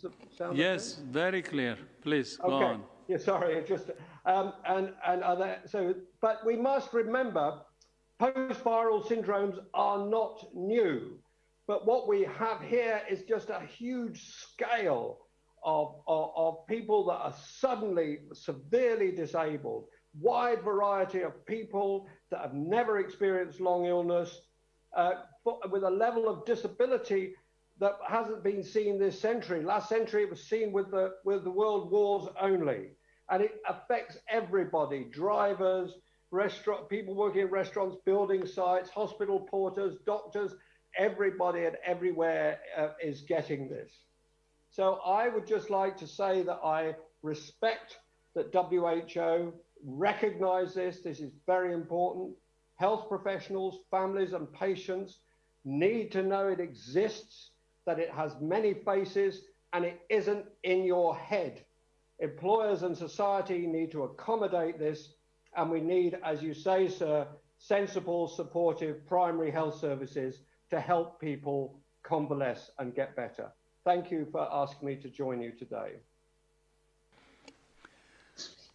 Does it sound Yes, very clear. Please, go Okay. on. Yeah, sorry, just um, and and other so, but we must remember, post-viral syndromes are not new, but what we have here is just a huge scale of, of of people that are suddenly severely disabled, wide variety of people that have never experienced long illness, uh, for, with a level of disability that hasn't been seen this century. Last century, it was seen with the with the world wars only, and it affects everybody: drivers, restaurant people working in restaurants, building sites, hospital porters, doctors. Everybody and everywhere uh, is getting this. So I would just like to say that I respect that WHO recognize this. This is very important. Health professionals, families, and patients need to know it exists, that it has many faces, and it isn't in your head. Employers and society need to accommodate this, and we need, as you say, sir, sensible, supportive primary health services to help people convalesce and get better. Thank you for asking me to join you today.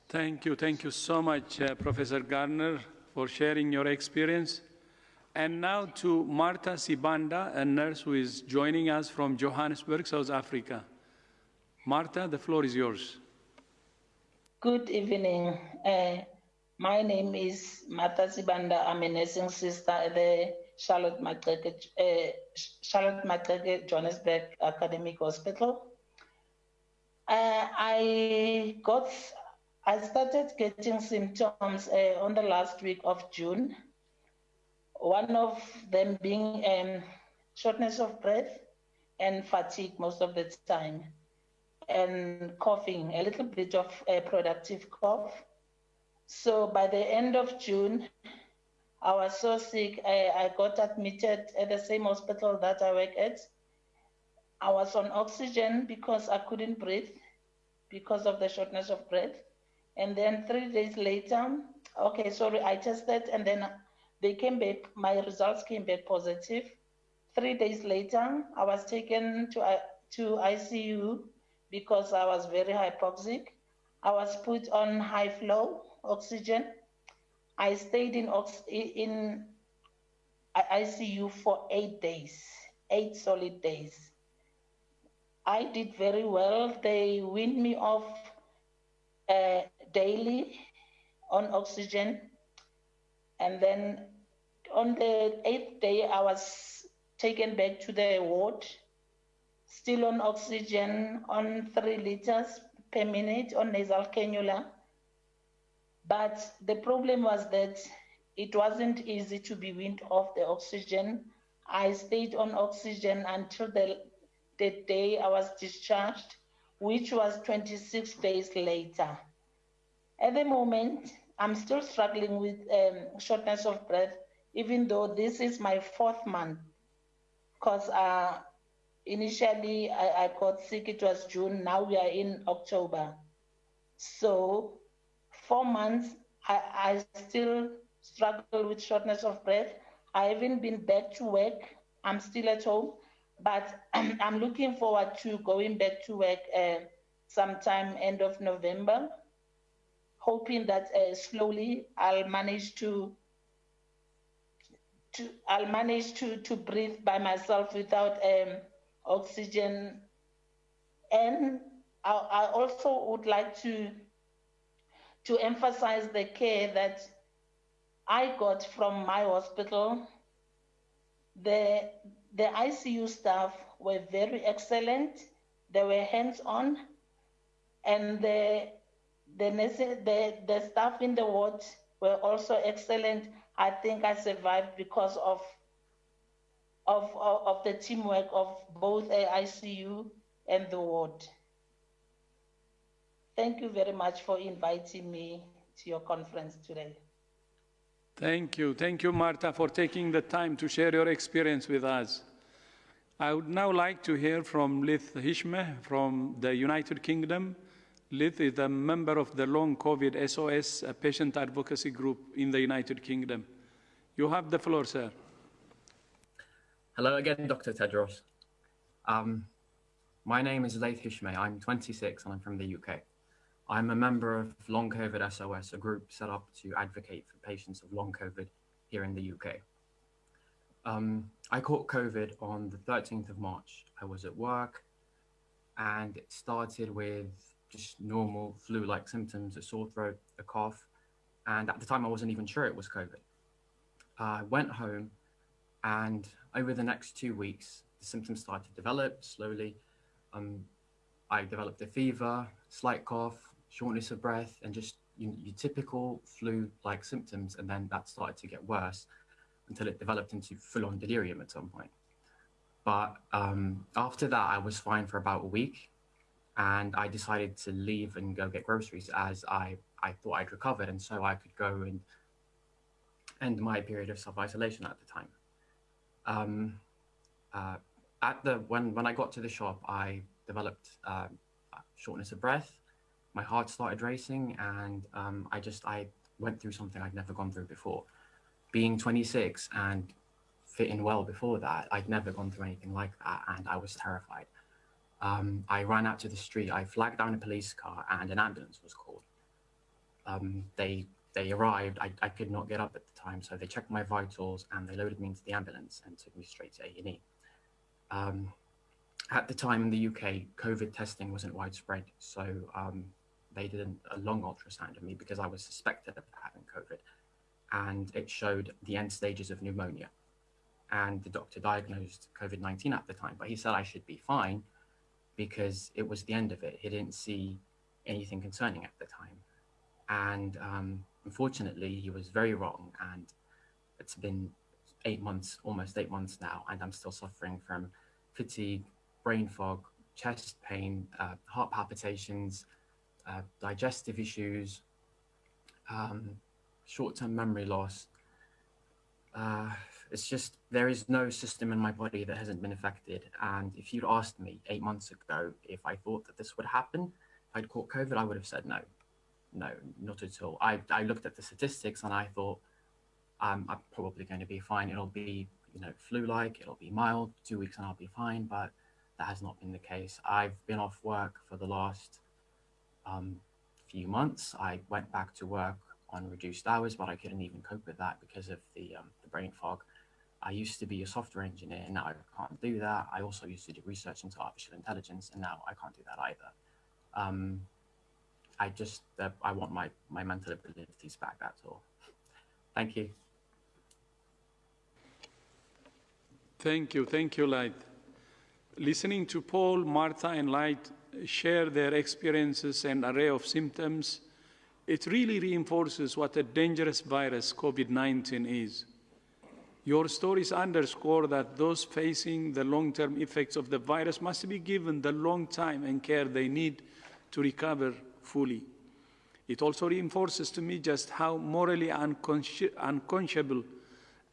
Thank you. Thank you so much, uh, Professor Garner, for sharing your experience. And now to Marta Sibanda, a nurse who is joining us from Johannesburg, South Africa. Marta, the floor is yours. Good evening. Uh, my name is Martha Sibanda. I'm a nursing sister at the Charlotte Maxeke, uh, Charlotte Johannesburg Academic Hospital. Uh, I got, I started getting symptoms uh, on the last week of June. One of them being um, shortness of breath and fatigue most of the time and coughing, a little bit of a productive cough. So by the end of June, I was so sick, I, I got admitted at the same hospital that I work at. I was on oxygen because I couldn't breathe because of the shortness of breath. And then three days later, okay, sorry, I tested and then they came back, my results came back positive. Three days later, I was taken to, uh, to ICU because I was very hypoxic. I was put on high flow oxygen. I stayed in, ox- in ICU for eight days, eight solid days. I did very well. They weaned me off uh, daily on oxygen. And then on the eighth day, I was taken back to the ward still on oxygen on three liters per minute on nasal cannula. But the problem was that it wasn't easy to be weaned off the oxygen. I stayed on oxygen until the, the day I was discharged, which was 26 days later. At the moment, I'm still struggling with um, shortness of breath, even though this is my fourth month, because uh, initially I, I got sick, it was June, now we are in October. So four months, I, I still struggle with shortness of breath. I haven't been back to work. I'm still at home, but I'm, looking forward to going back to work uh, sometime end of November, hoping that uh, slowly I'll manage to to I'll manage to to breathe by myself without um, oxygen. And I, I also would like to to emphasize the care that I got from my hospital. The the ICU staff were very excellent. They were hands-on, and the the, the the staff in the ward were also excellent. I think I survived because of of, of, of the teamwork of both the ICU and the ward. Thank you very much for inviting me to your conference today. Thank you. Thank you, Marta, for taking the time to share your experience with us. I would now like to hear from Lith Hishme from the United Kingdom. Lith is a member of the Long COVID SOS a patient advocacy group in the United Kingdom. You have the floor, sir. Hello again, Dr. Tedros. Um, My name is Laith Hishme. I'm 26 and I'm from the UK. I'm a member of Long COVID SOS, a group set up to advocate for patients of long COVID here in the UK. Um, I caught COVID on the 13th of March. I was at work and it started with just normal flu like symptoms, a sore throat, a cough. And at the time, I wasn't even sure it was COVID. I went home and over the next two weeks, the symptoms started to develop slowly. Um, I developed a fever, slight cough, shortness of breath, and just your, your typical flu-like symptoms. And then that started to get worse until it developed into full-on delirium at some point. But um, after that, I was fine for about a week, and I decided to leave and go get groceries as I I thought I'd recovered, and so I could go and end my period of self-isolation at the time. Um, uh, at the when when I got to the shop, I developed uh, shortness of breath. My heart started racing, and um, I just I went through something I'd never gone through before. Being 26 and fitting well before that, I'd never gone through anything like that, and I was terrified. Um, I ran out to the street. I flagged down a police car, and an ambulance was called. Um, they they arrived. I, I could not get up at the time, so they checked my vitals and they loaded me into the ambulance and took me straight to A and E. Um, at the time in the UK, COVID testing wasn't widespread, so um, they did a long ultrasound of me because I was suspected of having COVID, and it showed the end stages of pneumonia. And the doctor diagnosed COVID 19 at the time, but he said I should be fine because it was the end of it. He didn't see anything concerning at the time. And um, unfortunately, he was very wrong. And it's been eight months, almost eight months now, and I'm still suffering from fatigue, brain fog, chest pain, uh, heart palpitations, uh, digestive issues, um, short-term memory loss. Uh, it's just there is no system in my body that hasn't been affected. And if you'd asked me eight months ago if I thought that this would happen, if I'd caught COVID, I would have said no, no, not at all. I, I looked at the statistics and I thought um, I'm probably going to be fine. It'll be you know flu-like, it'll be mild, two weeks and I'll be fine. But that has not been the case. I've been off work for the last um, few months. I went back to work on reduced hours, but I couldn't even cope with that because of the, um, the brain fog. I used to be a software engineer, and now I can't do that. I also used to do research into artificial intelligence, and now I can't do that either. Um, I just uh, I want my my mental abilities back. That's all. Thank you. Thank you, thank you, Light. Listening to Paul, Martha, and Light share their experiences and array of symptoms, it really reinforces what a dangerous virus COVID 19 is. Your stories underscore that those facing the long term effects of the virus must be given the long time and care they need to recover fully. It also reinforces to me just how morally unconsci unconscionable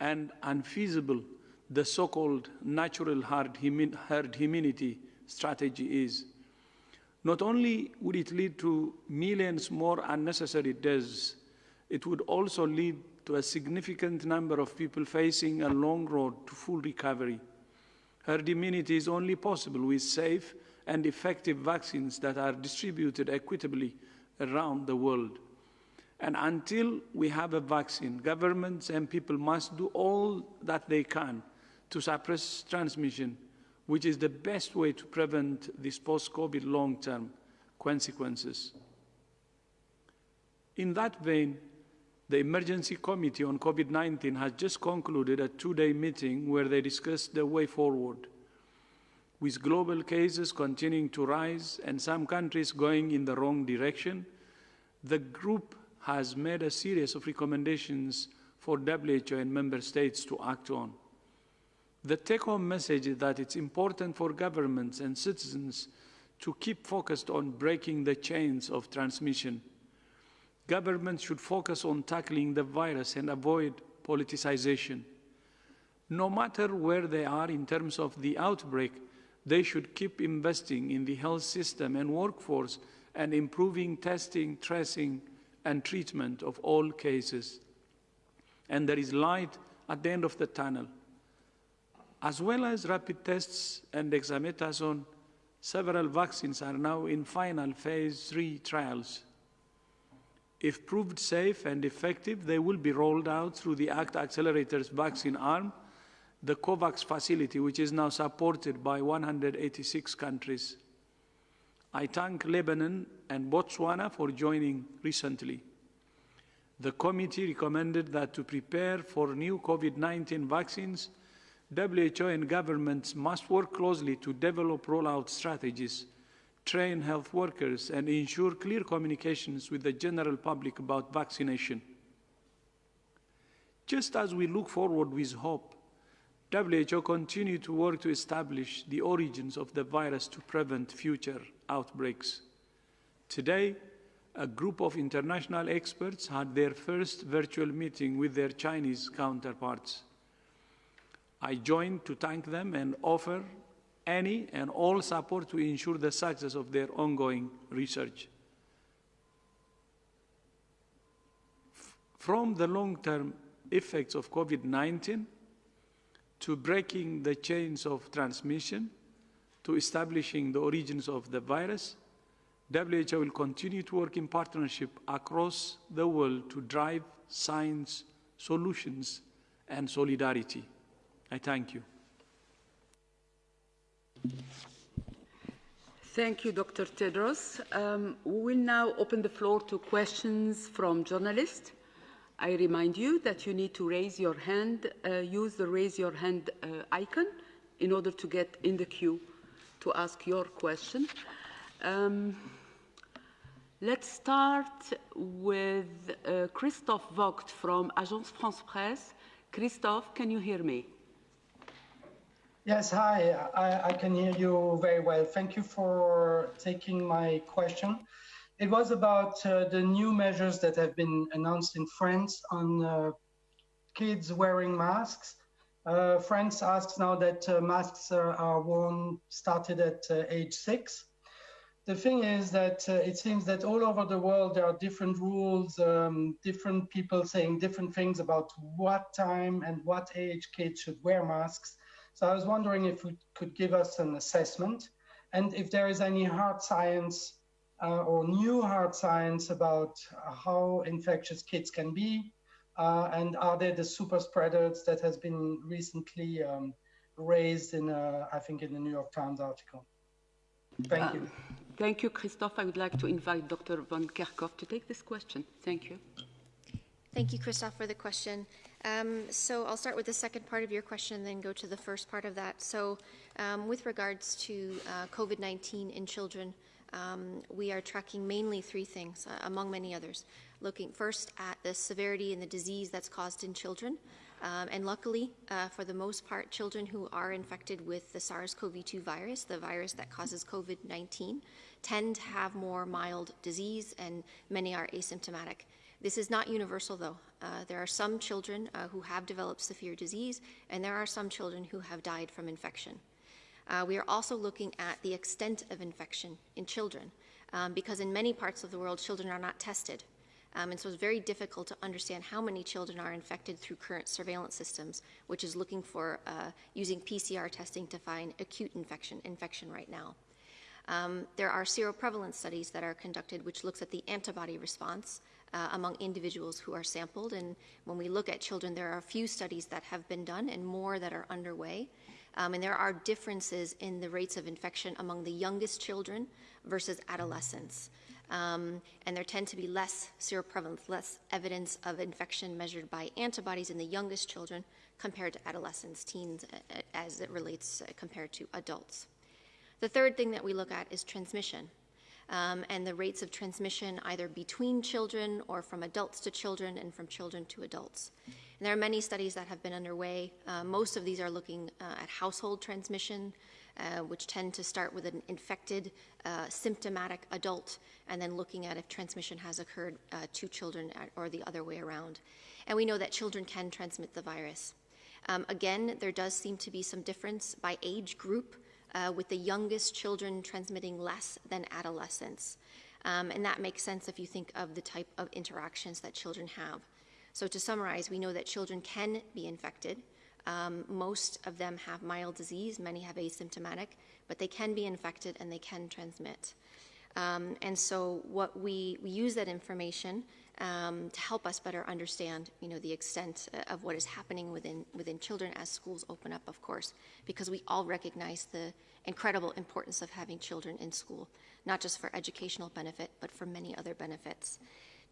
and unfeasible the so called natural herd, herd immunity strategy is. Not only would it lead to millions more unnecessary deaths, it would also lead to a significant number of people facing a long road to full recovery. Herd immunity is only possible with safe and effective vaccines that are distributed equitably around the world. And until we have a vaccine, governments and people must do all that they can to suppress transmission, which is the best way to prevent these post-COVID long-term consequences. In that vein, the Emergency Committee on COVID-19 has just concluded a two-day meeting where they discussed the way forward. With global cases continuing to rise and some countries going in the wrong direction, the group has made a series of recommendations for WHO and member states to act on. The take-home message is that it's important for governments and citizens to keep focused on breaking the chains of transmission Governments should focus on tackling the virus and avoid politicization. No matter where they are in terms of the outbreak, they should keep investing in the health system and workforce and improving testing, tracing, and treatment of all cases. And there is light at the end of the tunnel. As well as rapid tests and dexamethasone, Several vaccines are now in final phase three trials. If proved safe and effective, they will be rolled out through the ACT Accelerators vaccine arm, the COVAX facility, which is now supported by 186 countries. I thank Lebanon and Botswana for joining recently. The committee recommended that to prepare for new COVID 19 vaccines, WHO and governments must work closely to develop rollout strategies train health workers, and ensure clear communications with the general public about vaccination. Just as we look forward with hope, WHO continue to work to establish the origins of the virus to prevent future outbreaks. Today, a group of international experts had their first virtual meeting with their Chinese counterparts. I joined to thank them and offer any and all support to ensure the success of their ongoing research. From the long-term effects of COVID-19 to breaking the chains of transmission to establishing the origins of the virus, WHO will continue to work in partnership across the world to drive science, solutions, and solidarity. I thank you. Thank you, Dr. Tedros. Um, we will now open the floor to questions from journalists. I remind you that you need to raise your hand, uh, use the raise your hand uh, icon in order to get in the queue to ask your question. Um, let's start with uh, Christophe Vogt from Agence France Presse. Christophe, can you hear me? Yes, hi, I, I, can hear you very well. Thank you for taking my question. It was about uh, the new measures that have been announced in France on uh, kids wearing masks. Uh, France asks now that uh, masks are, worn started at uh, age six. The thing is that uh, it seems that all over the world there are different rules, um, different people saying different things about what time and what age kids should wear masks. So I was wondering if you could give us an assessment and if there is any hard science uh, or new hard science about how infectious kids can be, uh, and are they the super spreaders that has been recently um, raised in, a, I think, in the New York Times article? Thank uh, you. Thank you, Christophe. I would like to invite Dr. Van Kerkhove to take this question. Thank you. Thank you, Christophe, for the question. Um, so I'll start with the second part of your question then go to the first part of that. So um, with regards to uh, COVID-19 in children, um, we are tracking mainly three things, uh, among many others. Looking first at the severity and the disease that's caused in children. Um, and luckily, uh, for the most part, children who are infected with the SARS-CoV-2 virus, the virus that causes COVID-19, tend to have more mild disease and many are asymptomatic. This is not universal, though. Uh, there are some children uh, who have developed severe disease, and there are some children who have died from infection. Uh, we are also looking at the extent of infection in children, um, because in many parts of the world, children are not tested. Um, and so it's very difficult to understand how many children are infected through current surveillance systems, which is looking for uh, using PCR testing to find acute infection, infection right now. Um, there are seroprevalence studies that are conducted which looks at the antibody response uh, among individuals who are sampled. And when we look at children, there are a few studies that have been done and more that are underway. Um, and there are differences in the rates of infection among the youngest children versus adolescents. Um, and there tend to be less seroprevalence, less evidence of infection measured by antibodies in the youngest children compared to adolescents, teens, as it relates uh, compared to adults. The third thing that we look at is transmission um, and the rates of transmission either between children or from adults to children and from children to adults. And there are many studies that have been underway. Uh, most of these are looking uh, at household transmission, uh, which tend to start with an infected, uh, symptomatic adult, and then looking at if transmission has occurred uh, to children or the other way around. And we know that children can transmit the virus. Um, again, there does seem to be some difference by age group uh, with the youngest children transmitting less than adolescents. Um, and that makes sense if you think of the type of interactions that children have. So to summarize, we know that children can be infected Um, most of them have mild disease, many have asymptomatic, but they can be infected and they can transmit. Um, and so what we, we use that information um, to help us better understand, you know, the extent of what is happening within, within children as schools open up, of course, because we all recognize the incredible importance of having children in school, not just for educational benefit, but for many other benefits.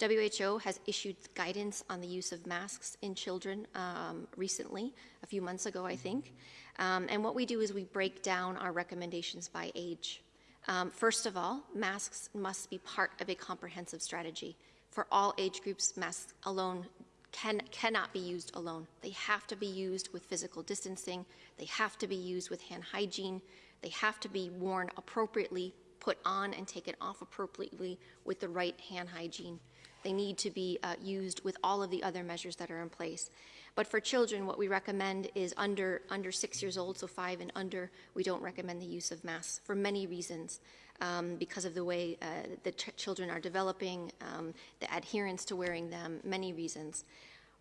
WHO has issued guidance on the use of masks in children um, recently, a few months ago, I think. Um, and what we do is we break down our recommendations by age. Um, first of all, masks must be part of a comprehensive strategy. For all age groups, masks alone can, cannot be used alone. They have to be used with physical distancing, they have to be used with hand hygiene, they have to be worn appropriately, put on and taken off appropriately with the right hand hygiene. They need to be uh, used with all of the other measures that are in place. But for children, what we recommend is under, under six years old, so five and under, we don't recommend the use of masks for many reasons. Um, because of the way uh, the children are developing, um, the adherence to wearing them, many reasons.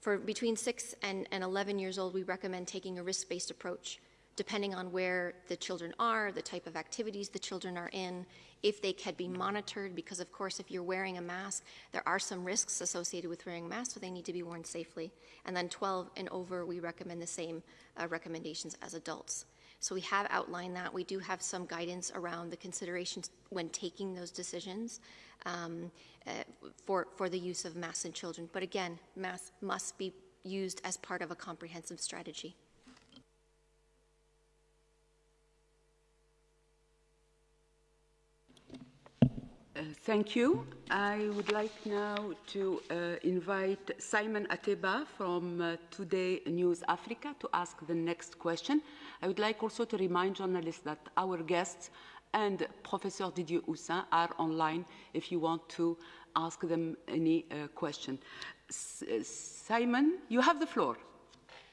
For between 6 and, and 11 years old, we recommend taking a risk-based approach depending on where the children are, the type of activities the children are in, if they can be monitored, because of course, if you're wearing a mask, there are some risks associated with wearing a mask, so they need to be worn safely. And then 12 and over, we recommend the same uh, recommendations as adults. So we have outlined that. We do have some guidance around the considerations when taking those decisions um, uh, for, for the use of masks in children. But again, masks must be used as part of a comprehensive strategy. Uh, thank you. I would like now to uh, invite Simon Ateba from uh, Today News Africa to ask the next question. I would like also to remind journalists that our guests and Professor Didier Houssin are online if you want to ask them any uh, question. S uh, Simon, you have the floor.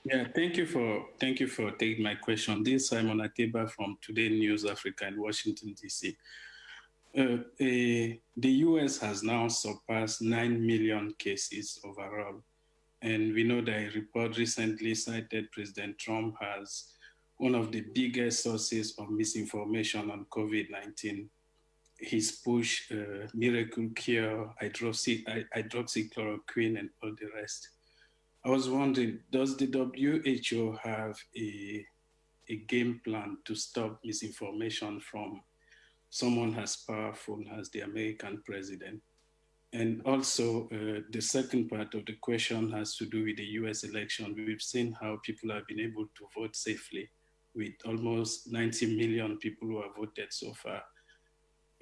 Yeah, thank you for thank you for taking my question. This is Simon Ateba from Today News Africa in Washington, D.C. Uh, the US has now surpassed 9 million cases overall. And we know that a report recently cited President Trump as one of the biggest sources of misinformation on COVID 19. His push, uh, miracle cure, hydroxy, hydroxychloroquine, and all the rest. I was wondering, does the WHO have a, a game plan to stop misinformation from someone as powerful as the American president. And also, uh, the second part of the question has to do with the US election. We've seen how people have been able to vote safely with almost 90 million people who have voted so far.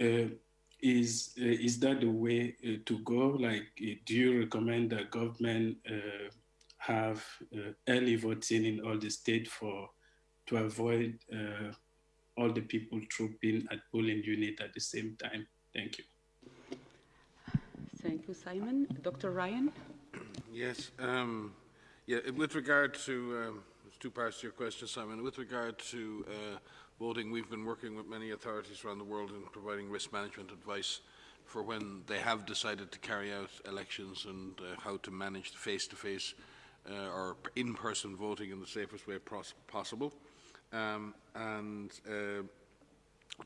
Uh, is, uh, is that the way uh, to go? Like, uh, do you recommend that government uh, have early voting in all the states for to avoid all the people trooping at polling unit at the same time. Thank you. Thank you, Simon. Dr. Ryan? Yes. Um, yeah, with regard to, um, there's two parts to your question, Simon. With regard to uh, voting, we've been working with many authorities around the world in providing risk management advice for when they have decided to carry out elections and uh, how to manage the face-to-face -face, uh, or in-person voting in the safest way possible. Um, and uh,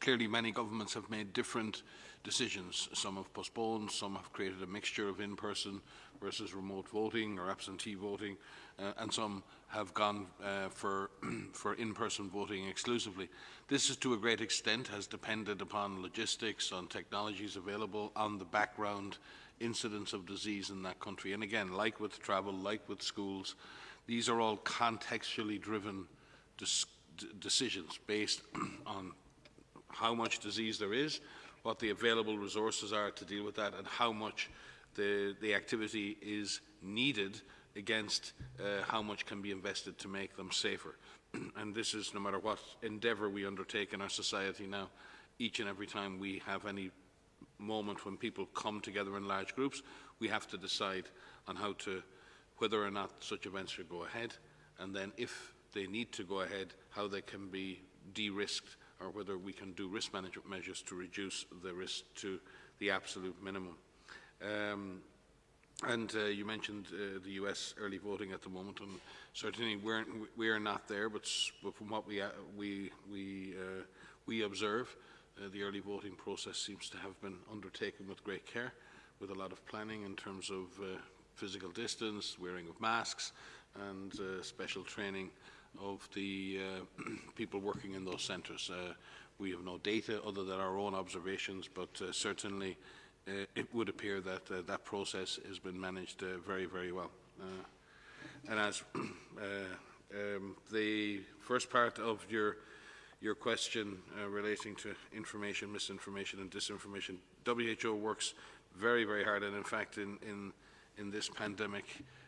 clearly many governments have made different decisions. Some have postponed, some have created a mixture of in-person versus remote voting or absentee voting, uh, and some have gone uh, for, for in-person voting exclusively. This is to a great extent has depended upon logistics, on technologies available, on the background incidence of disease in that country. And again, like with travel, like with schools, these are all contextually driven decisions based on how much disease there is, what the available resources are to deal with that, and how much the, the activity is needed against uh, how much can be invested to make them safer. and this is no matter what endeavour we undertake in our society now, each and every time we have any moment when people come together in large groups, we have to decide on how to, whether or not such events should go ahead, and then if they need to go ahead, how they can be de-risked or whether we can do risk management measures to reduce the risk to the absolute minimum. Um, And uh, you mentioned uh, the US early voting at the moment, and certainly we're, we are not there, but, but from what we, uh, we, we, uh, we observe, uh, the early voting process seems to have been undertaken with great care, with a lot of planning in terms of physical distance, wearing of masks, and special training of the uh, people working in those centres. Uh, we have no data other than our own observations, but uh, certainly uh, it would appear that uh, that process has been managed uh, very, very well. And as um, the first part of your your question relating to information, misinformation and disinformation, WHO works very, very hard, and in fact, in, in, in this pandemic,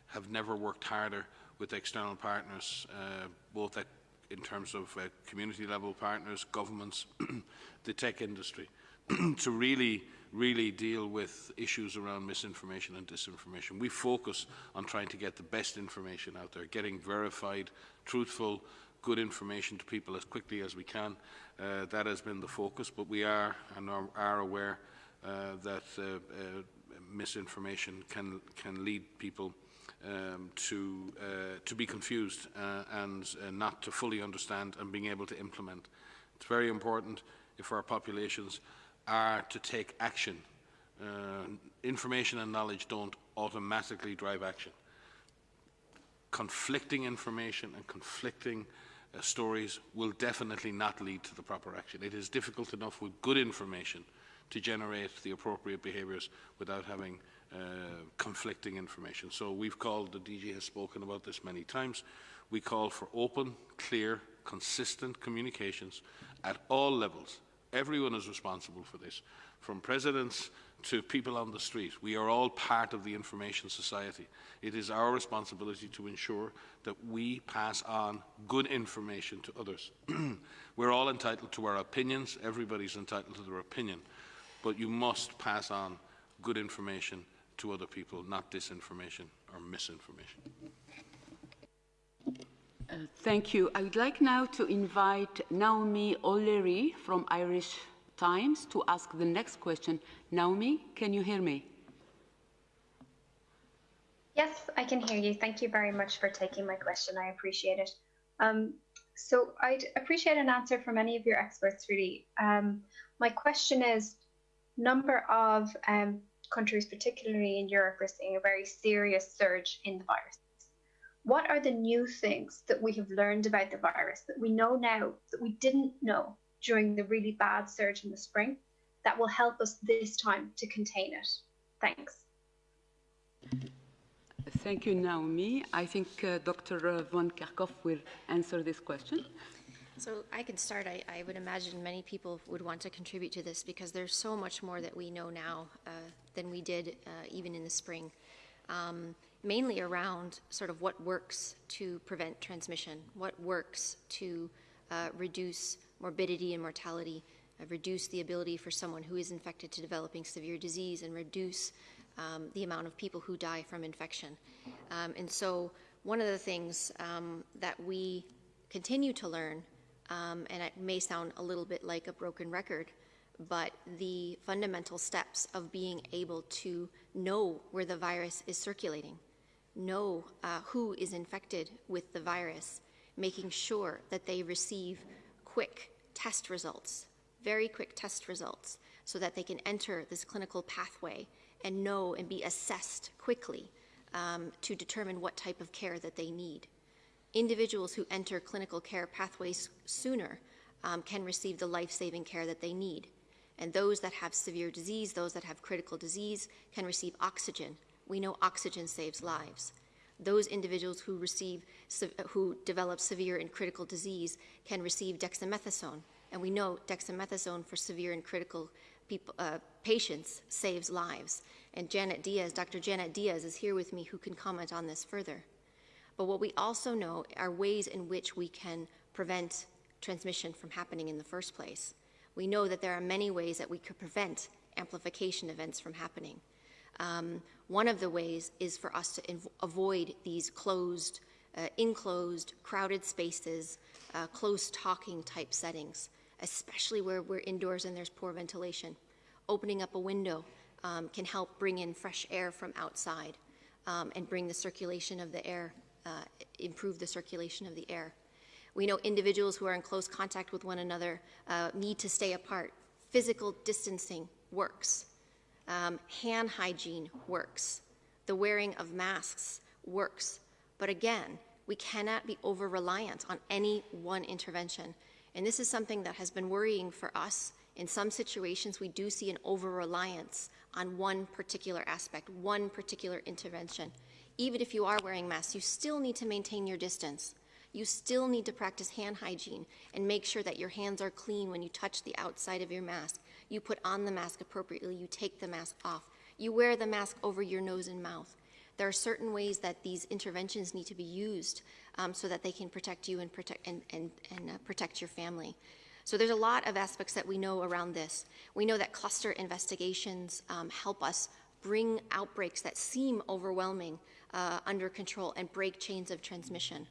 have never worked harder with external partners, uh, both at, in terms of uh, community level partners, governments, the tech industry, to really really deal with issues around misinformation and disinformation. We focus on trying to get the best information out there, getting verified, truthful, good information to people as quickly as we can. Uh, that has been the focus, but we are and are, are aware uh, that uh, uh misinformation can, can lead people um, to, uh, to be confused uh, and not to fully understand and being able to implement. It's very important if our populations are to take action. Uh, information and knowledge don't automatically drive action. Conflicting information and conflicting uh, stories will definitely not lead to the proper action. It is difficult enough with good information to generate the appropriate behaviours without having uh, Uh, conflicting information. So we've called, the DG has spoken about this many times, we call for open, clear, consistent communications at all levels Everyone is responsible for this, from presidents to people on the street. We are all part of the information society. It is our responsibility to ensure that we pass on good information to others. We're all entitled to our opinions. Everybody's entitled to their opinion. But you must pass on good information to other people, not disinformation or misinformation. Uh, thank you. I would like now to invite Naomi O'Leary from Irish Times to ask the next question. Naomi, can you hear me? Yes, I can hear you. Thank you very much for taking my question. I appreciate it. Um, so I'd appreciate an answer from any of your experts, really. Um, my question is, number of um, countries, particularly in Europe, are seeing a very serious surge in the virus what are the new things that we have learned about the virus that we know now that we didn't know during the really bad surge in the spring that will help us this time to contain it? Thanks. Thank you, Naomi. I think uh, Dr. Van Kerkhove will answer this question. So I can start. I, I, would imagine many people would want to contribute to this because there's so much more that we know now uh, than we did uh, even in the spring. Um, mainly around sort of what works to prevent transmission, what works to uh, reduce morbidity and mortality, uh, reduce the ability for someone who is infected to developing severe disease, and reduce um, the amount of people who die from infection. Um, and so, one of the things um, that we continue to learn, um, and it may sound a little bit like a broken record, but the fundamental steps of being able to know where the virus is circulating know uh, who is infected with the virus, making sure that they receive quick test results, very quick test results, so that they can enter this clinical pathway and know and be assessed quickly um, to determine what type of care that they need. Individuals who enter clinical care pathways sooner um, can receive the life-saving care that they need. And those that have severe disease, those that have critical disease, can receive oxygen we know oxygen saves lives. Those individuals who receive, who develop severe and critical disease can receive dexamethasone, and we know dexamethasone for severe and critical people, uh, patients saves lives. And Janet Diaz, Dr. Janet Diaz is here with me who can comment on this further. But what we also know are ways in which we can prevent transmission from happening in the first place. We know that there are many ways that we could prevent amplification events from happening. Um, one of the ways is for us to avoid these closed, uh, enclosed, crowded spaces, uh, close talking type settings, especially where we're indoors and there's poor ventilation. Opening up a window, um, can help bring in fresh air from outside um, and bring the circulation of the air, uh, improve the circulation of the air. We know individuals who are in close contact with one another uh, need to stay apart. Physical distancing works. Um, hand hygiene works. The wearing of masks works. But again, we cannot be over reliant on any one intervention. And this is something that has been worrying for us. In some situations, we do see an over reliance on one particular aspect, one particular intervention. Even if you are wearing masks, you still need to maintain your distance. You still need to practice hand hygiene and make sure that your hands are clean when you touch the outside of your mask. You put on the mask appropriately, you take the mask off. You wear the mask over your nose and mouth. There are certain ways that these interventions need to be used um, so that they can protect you and protect, and, and, and uh, protect your family. So there's a lot of aspects that we know around this. We know that cluster investigations um, help us bring outbreaks that seem overwhelming uh, under control and break chains of transmission.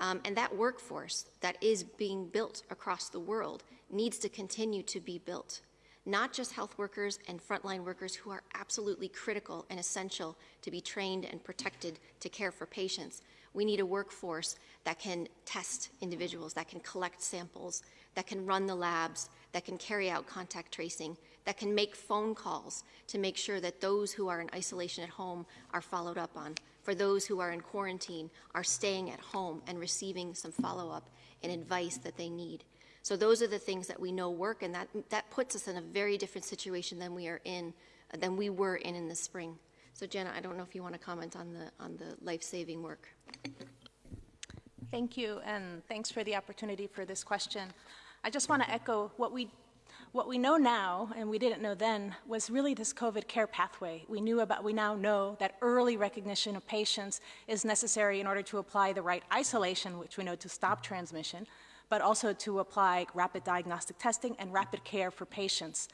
Um, and that workforce that is being built across the world needs to continue to be built. Not just health workers and frontline workers who are absolutely critical and essential to be trained and protected to care for patients. We need a workforce that can test individuals, that can collect samples, that can run the labs, that can carry out contact tracing, that can make phone calls to make sure that those who are in isolation at home are followed up on, for those who are in quarantine are staying at home and receiving some follow-up and advice that they need. So those are the things that we know work, and that, that puts us in a very different situation than we are in, than we were in in the spring. So Jenna, I don't know if you want to comment on the, on the life-saving work. Thank you, and thanks for the opportunity for this question. I just want to echo what we what we know now, and we didn't know then, was really this COVID care pathway. We knew about, we now know that early recognition of patients is necessary in order to apply the right isolation, which we know to stop transmission, but also to apply rapid diagnostic testing and rapid care for patients.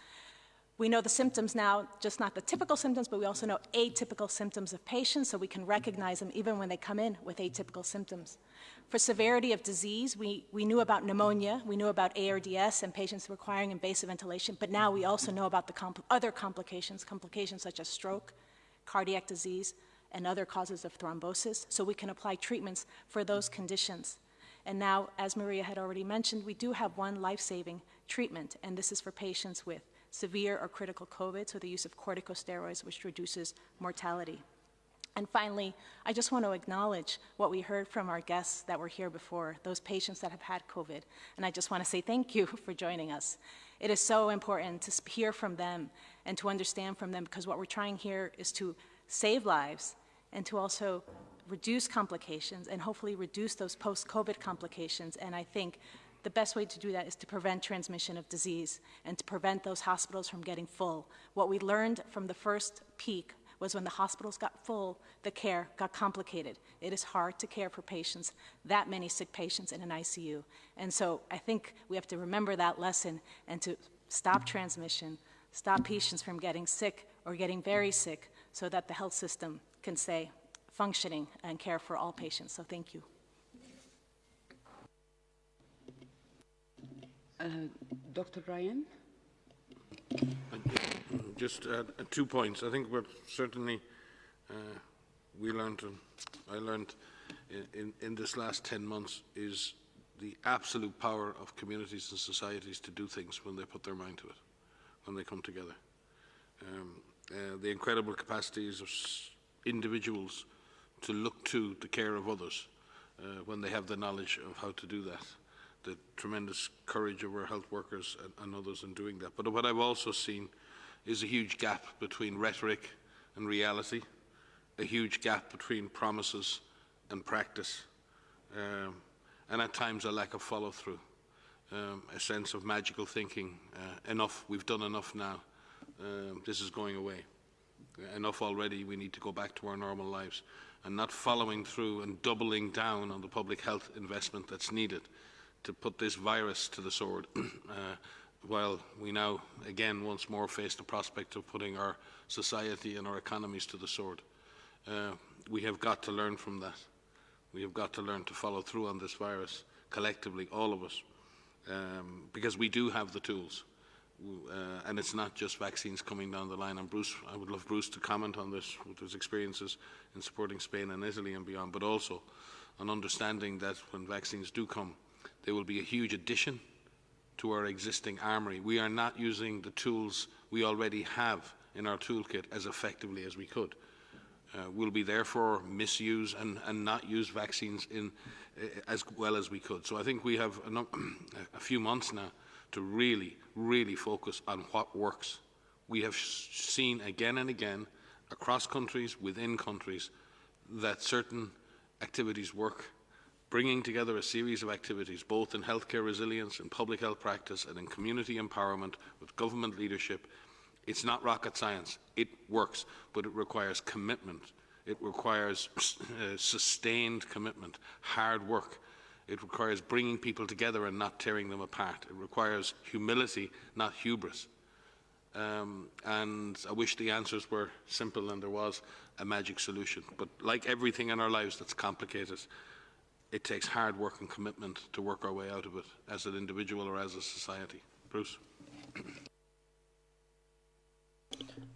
We know the symptoms now, just not the typical symptoms, but we also know atypical symptoms of patients, so we can recognize them even when they come in with atypical symptoms. For severity of disease, we, we knew about pneumonia, we knew about ARDS and patients requiring invasive ventilation, but now we also know about the compl other complications, complications such as stroke, cardiac disease, and other causes of thrombosis, so we can apply treatments for those conditions. And now, as Maria had already mentioned, we do have one life-saving treatment, and this is for patients with severe or critical COVID, so the use of corticosteroids, which reduces mortality. And finally, I just want to acknowledge what we heard from our guests that were here before, those patients that have had COVID. And I just want to say thank you for joining us. It is so important to hear from them and to understand from them because what we're trying here is to save lives and to also reduce complications and hopefully reduce those post-COVID complications. And I think the best way to do that is to prevent transmission of disease and to prevent those hospitals from getting full. What we learned from the first peak was when the hospitals got full, the care got complicated. It is hard to care for patients, that many sick patients in an ICU. And so I think we have to remember that lesson and to stop transmission, stop patients from getting sick or getting very sick so that the health system can stay functioning and care for all patients. So thank you. Uh, Dr. Ryan? Just uh, two points. I think what certainly uh, we learned, and I learned in, in, this last 10 months is the absolute power of communities and societies to do things when they put their mind to it, when they come together. Um, uh, the incredible capacities of individuals to look to the care of others uh, when they have the knowledge of how to do that the tremendous courage of our health workers and, and others in doing that. But what I've also seen is a huge gap between rhetoric and reality, a huge gap between promises and practice, um, and at times a lack of follow-through, um, a sense of magical thinking, uh, enough, we've done enough now, um, this is going away. Enough already, we need to go back to our normal lives and not following through and doubling down on the public health investment that's needed to put this virus to the sword, uh, while we now again once more face the prospect of putting our society and our economies to the sword. Uh, we have got to learn from that. We have got to learn to follow through on this virus collectively, all of us, um, because we do have the tools. uh, and it's not just vaccines coming down the line. And Bruce, I would love Bruce to comment on this with his experiences in supporting Spain and Italy and beyond, but also on understanding that when vaccines do come, they will be a huge addition to our existing armoury. We are not using the tools we already have in our toolkit as effectively as we could. Uh, we'll be therefore misuse and, and not use vaccines in, uh, as well as we could. So I think we have a, a few months now to really, really focus on what works. We have seen again and again across countries, within countries, that certain activities work, bringing together a series of activities, both in healthcare resilience, in public health practice, and in community empowerment with government leadership. It's not rocket science. It works, but it requires commitment. It requires uh, sustained commitment, hard work, it requires bringing people together and not tearing them apart. It requires humility, not hubris. Um, and I wish the answers were simple and there was a magic solution. But like everything in our lives that's complicated, it takes hard work and commitment to work our way out of it as an individual or as a society. Bruce?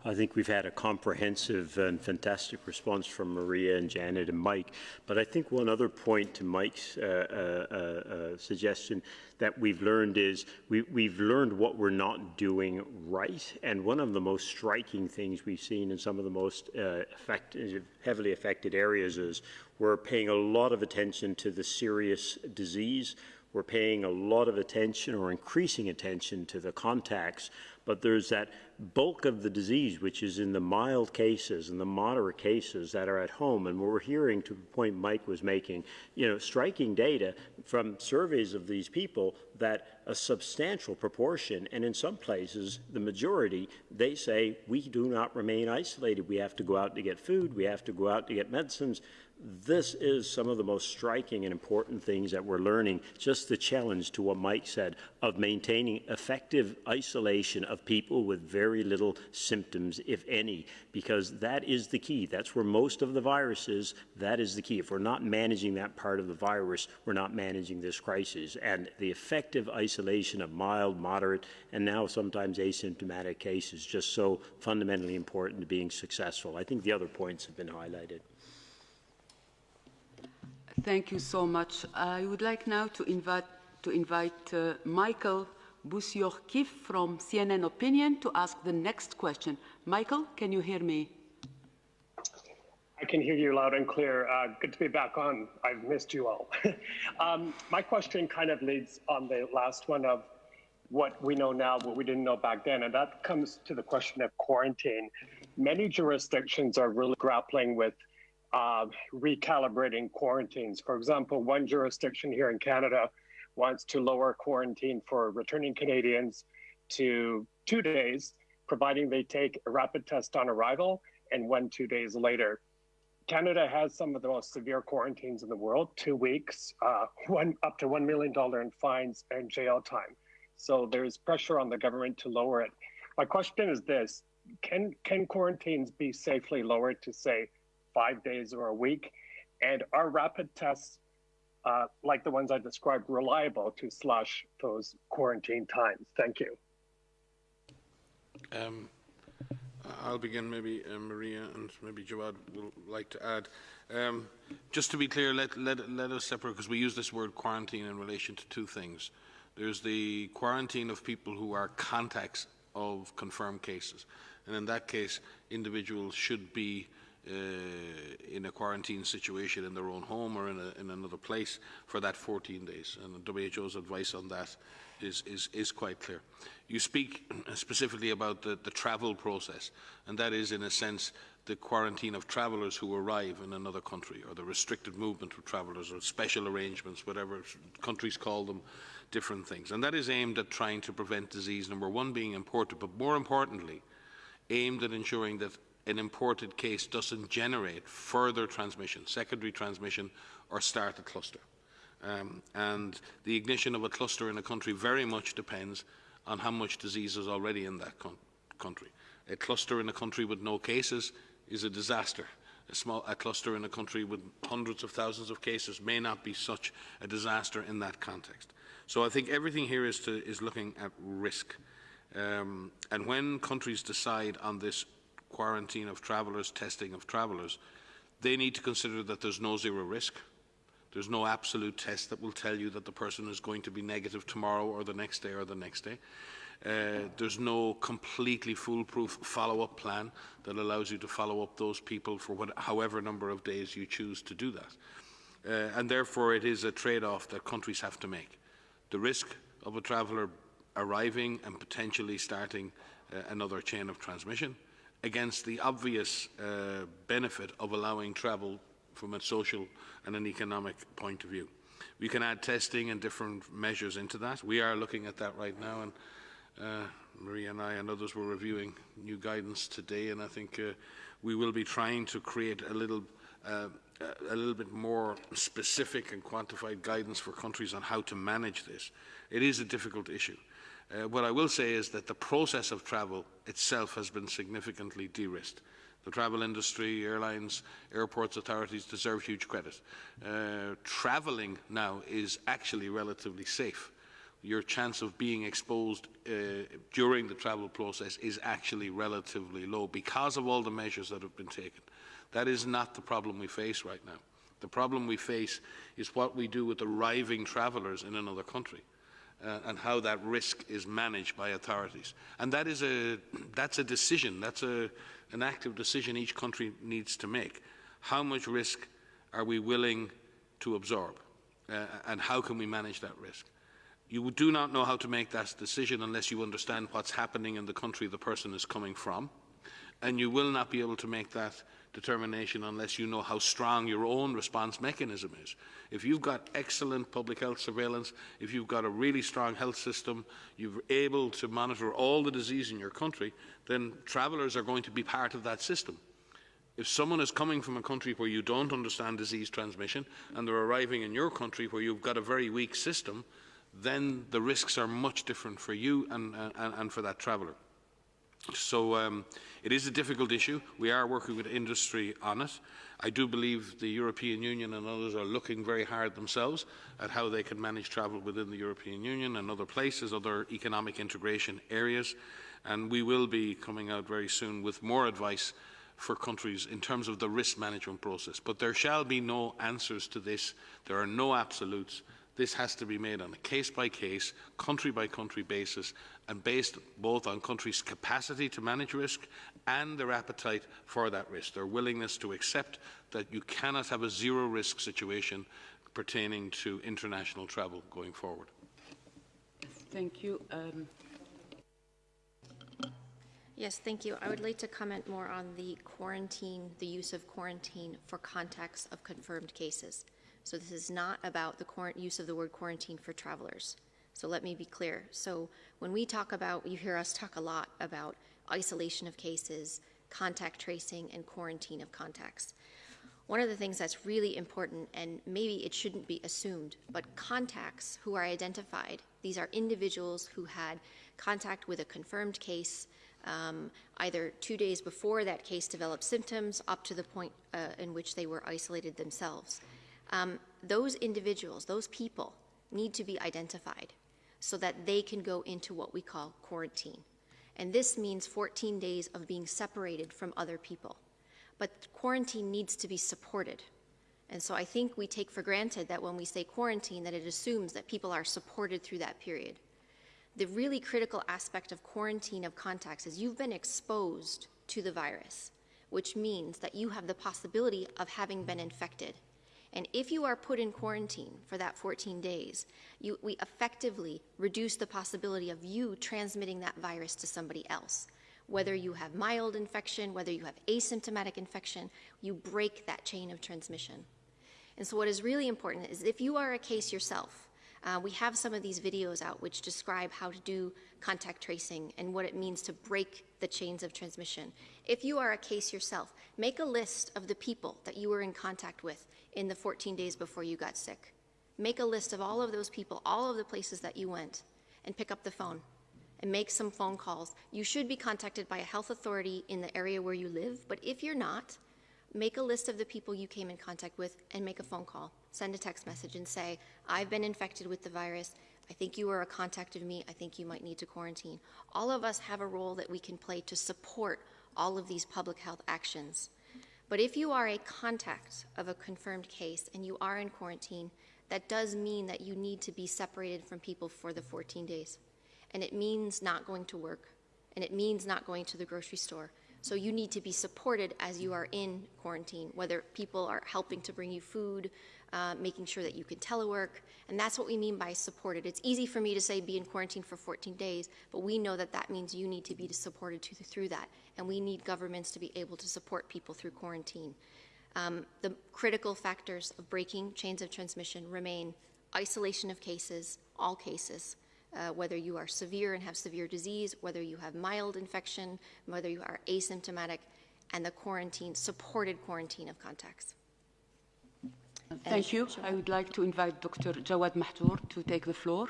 I think we've had a comprehensive and fantastic response from Maria and Janet and Mike. But I think one other point to Mike's uh, uh, uh, suggestion that we've learned is we, we've learned what we're not doing right. And one of the most striking things we've seen in some of the most uh, effective, heavily affected areas is we're paying a lot of attention to the serious disease. We're paying a lot of attention or increasing attention to the contacts but there's that bulk of the disease, which is in the mild cases and the moderate cases that are at home. And we're hearing, to the point Mike was making, you know, striking data from surveys of these people that a substantial proportion, and in some places, the majority, they say, we do not remain isolated. We have to go out to get food. We have to go out to get medicines this is some of the most striking and important things that we're learning. Just the challenge to what Mike said of maintaining effective isolation of people with very little symptoms, if any, because that is the key. That's where most of the virus is. That is the key. If we're not managing that part of the virus, we're not managing this crisis. And the effective isolation of mild, moderate, and now sometimes asymptomatic cases just so fundamentally important to being successful. I think the other points have been highlighted. Thank you so much. I would like now to invite, to invite uh, Michael Bociurkiw from CNN Opinion to ask the next question. Michael, can you hear me? I can hear you loud and clear. Uh, good to be back on. I've missed you all. um, my question kind of leads on the last one of what we know now, what we didn't know back then, and that comes to the question of quarantine. Many jurisdictions are really grappling with uh, recalibrating quarantines. For example, one jurisdiction here in Canada wants to lower quarantine for returning Canadians to two days, providing they take a rapid test on arrival and one two days later. Canada has some of the most severe quarantines in the world, two weeks, uh, one up to $1 million in fines and jail time. So there's pressure on the government to lower it. My question is this, can, can quarantines be safely lowered to say five days or a week? And are rapid tests, uh, like the ones I described, reliable to slash those quarantine times? Thank you. Um, I'll begin, maybe uh, Maria and maybe Jawad will like to add. Um, just to be clear, let, let, let us separate, because we use this word quarantine in relation to two things. There's the quarantine of people who are contacts of confirmed cases. And in that case, individuals should be Uh, in a quarantine situation in their own home or in, a, in another place for that 14 days. And WHO's advice on that is, is, is quite clear. You speak specifically about the, the travel process, and that is, in a sense, the quarantine of travellers who arrive in another country, or the restricted movement of travellers, or special arrangements, whatever countries call them, different things. And that is aimed at trying to prevent disease, number one, being imported, but more importantly, aimed at ensuring that an imported case doesn't generate further transmission, secondary transmission, or start a cluster. Um, and the ignition of a cluster in a country very much depends on how much disease is already in that country. A cluster in a country with no cases is a disaster. A, small, a cluster in a country with hundreds of thousands of cases may not be such a disaster in that context. So I think everything here is, to, is looking at risk. Um, and when countries decide on this quarantine of travellers, testing of travellers, they need to consider that there's no zero risk. There's no absolute test that will tell you that the person is going to be negative tomorrow or the next day or the next day. Uh, there's no completely foolproof follow-up plan that allows you to follow up those people for what, however number of days you choose to do that. Uh, and therefore it is a trade-off that countries have to make. The risk of a traveller arriving and potentially starting uh, another chain of transmission against the obvious uh, benefit of allowing travel from a social and an economic point of view. We can add testing and different measures into that. We are looking at that right now, and uh, Maria and I and others were reviewing new guidance today, and I think uh, we will be trying to create a little uh, a little bit more specific and quantified guidance for countries on how to manage this. It is a difficult issue. Uh, what I will say is that the process of travel itself has been significantly de-risked. The travel industry, airlines, airports authorities deserve huge credit. Uh, travelling now is actually relatively safe. Your chance of being exposed uh, during the travel process is actually relatively low because of all the measures that have been taken. That is not the problem we face right now. The problem we face is what we do with arriving travellers in another country. Uh, and how that risk is managed by authorities. And that is a, that's a decision, that's a, an active decision each country needs to make. How much risk are we willing to absorb? Uh, and how can we manage that risk? You do not know how to make that decision unless you understand what's happening in the country the person is coming from. And you will not be able to make that determination unless you know how strong your own response mechanism is. If you've got excellent public health surveillance, if you've got a really strong health system, you're able to monitor all the disease in your country, then travellers are going to be part of that system. If someone is coming from a country where you don't understand disease transmission and they're arriving in your country where you've got a very weak system, then the risks are much different for you and, and, and for that traveller. So um, it is a difficult issue. We are working with industry on it. I do believe the European Union and others are looking very hard themselves at how they can manage travel within the European Union and other places, other economic integration areas. And we will be coming out very soon with more advice for countries in terms of the risk management process. But there shall be no answers to this. There are no absolutes. This has to be made on a case-by-case, country-by-country basis and based both on countries' capacity to manage risk and their appetite for that risk, their willingness to accept that you cannot have a zero-risk situation pertaining to international travel going forward. Thank you. Um... Yes, thank you. I would like to comment more on the quarantine, the use of quarantine for contacts of confirmed cases. So this is not about the use of the word quarantine for travelers. So let me be clear. So when we talk about, you hear us talk a lot about isolation of cases, contact tracing, and quarantine of contacts. One of the things that's really important, and maybe it shouldn't be assumed, but contacts who are identified, these are individuals who had contact with a confirmed case um, either two days before that case developed symptoms up to the point uh, in which they were isolated themselves. Um, those individuals, those people, need to be identified so that they can go into what we call quarantine. And this means 14 days of being separated from other people. But quarantine needs to be supported. And so I think we take for granted that when we say quarantine, that it assumes that people are supported through that period. The really critical aspect of quarantine of contacts is you've been exposed to the virus, which means that you have the possibility of having been infected and if you are put in quarantine for that 14 days, you, we effectively reduce the possibility of you transmitting that virus to somebody else. Whether you have mild infection, whether you have asymptomatic infection, you break that chain of transmission. And so what is really important is if you are a case yourself, uh, we have some of these videos out which describe how to do contact tracing and what it means to break the chains of transmission. If you are a case yourself, make a list of the people that you were in contact with in the 14 days before you got sick. Make a list of all of those people, all of the places that you went, and pick up the phone and make some phone calls. You should be contacted by a health authority in the area where you live, but if you're not, make a list of the people you came in contact with and make a phone call. Send a text message and say, I've been infected with the virus. I think you are a contact of me. I think you might need to quarantine. All of us have a role that we can play to support all of these public health actions. But if you are a contact of a confirmed case and you are in quarantine, that does mean that you need to be separated from people for the 14 days. And it means not going to work, and it means not going to the grocery store. So you need to be supported as you are in quarantine, whether people are helping to bring you food, uh, making sure that you can telework, and that's what we mean by supported. It's easy for me to say be in quarantine for 14 days, but we know that that means you need to be supported to, through that, and we need governments to be able to support people through quarantine. Um, the critical factors of breaking chains of transmission remain isolation of cases, all cases, uh, whether you are severe and have severe disease, whether you have mild infection, whether you are asymptomatic, and the quarantine, supported quarantine of contacts. Thank you. I would like to invite Dr. Jawad Mahjour to take the floor.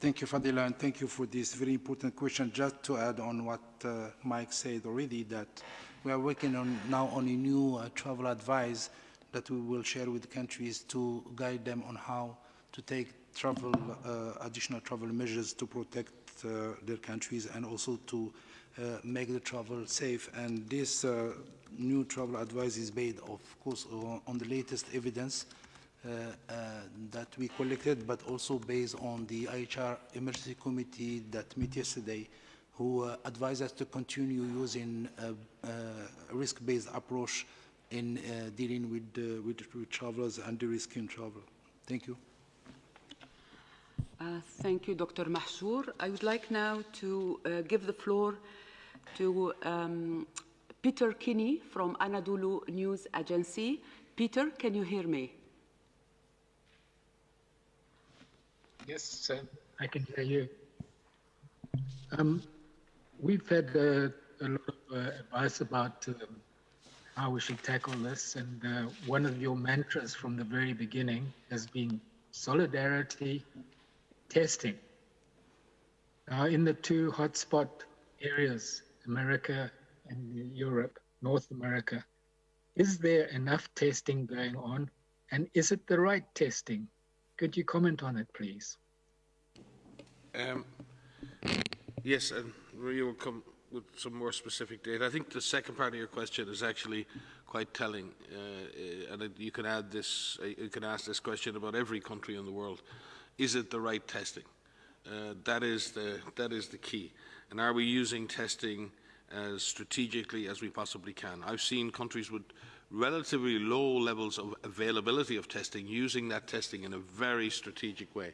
Thank you, Fadela, and thank you for this very important question. Just to add on what uh, Mike said already, that we are working on now on a new uh, travel advice that we will share with countries to guide them on how to take travel, uh, additional travel measures to protect uh, their countries and also to uh, make the travel safe. And this uh, new travel advice is based, of course, on the latest evidence uh, uh, that we collected, but also based on the IHR Emergency Committee that met yesterday, who uh, advised us to continue using a, risk-based approach in uh, dealing with, uh, with, with, travelers and the risk in travel. Thank you. Uh, thank you, Dr. Mahjour. I would like now to give the floor to um, Peter Kenny from Anadolu News Agency. Peter, can you hear me? Yes, uh, I can hear you. Um, we've had uh, a lot of uh, advice about um, how we should tackle this, and uh, one of your mantras from the very beginning has been solidarity testing. Now, in the two hotspot areas, America and Europe, North America, is there enough testing going on? And is it the right testing? Could you comment on it, please? Um, yes, and Maria will come with some more specific data. I think the second part of your question is actually quite telling, uh, and you can add this, uh, you can ask this question about every country in the world. Is it the right testing? Uh, that is the that is the key. And are we using testing as strategically as we possibly can. I've seen countries with relatively low levels of availability of testing using that testing in a very strategic way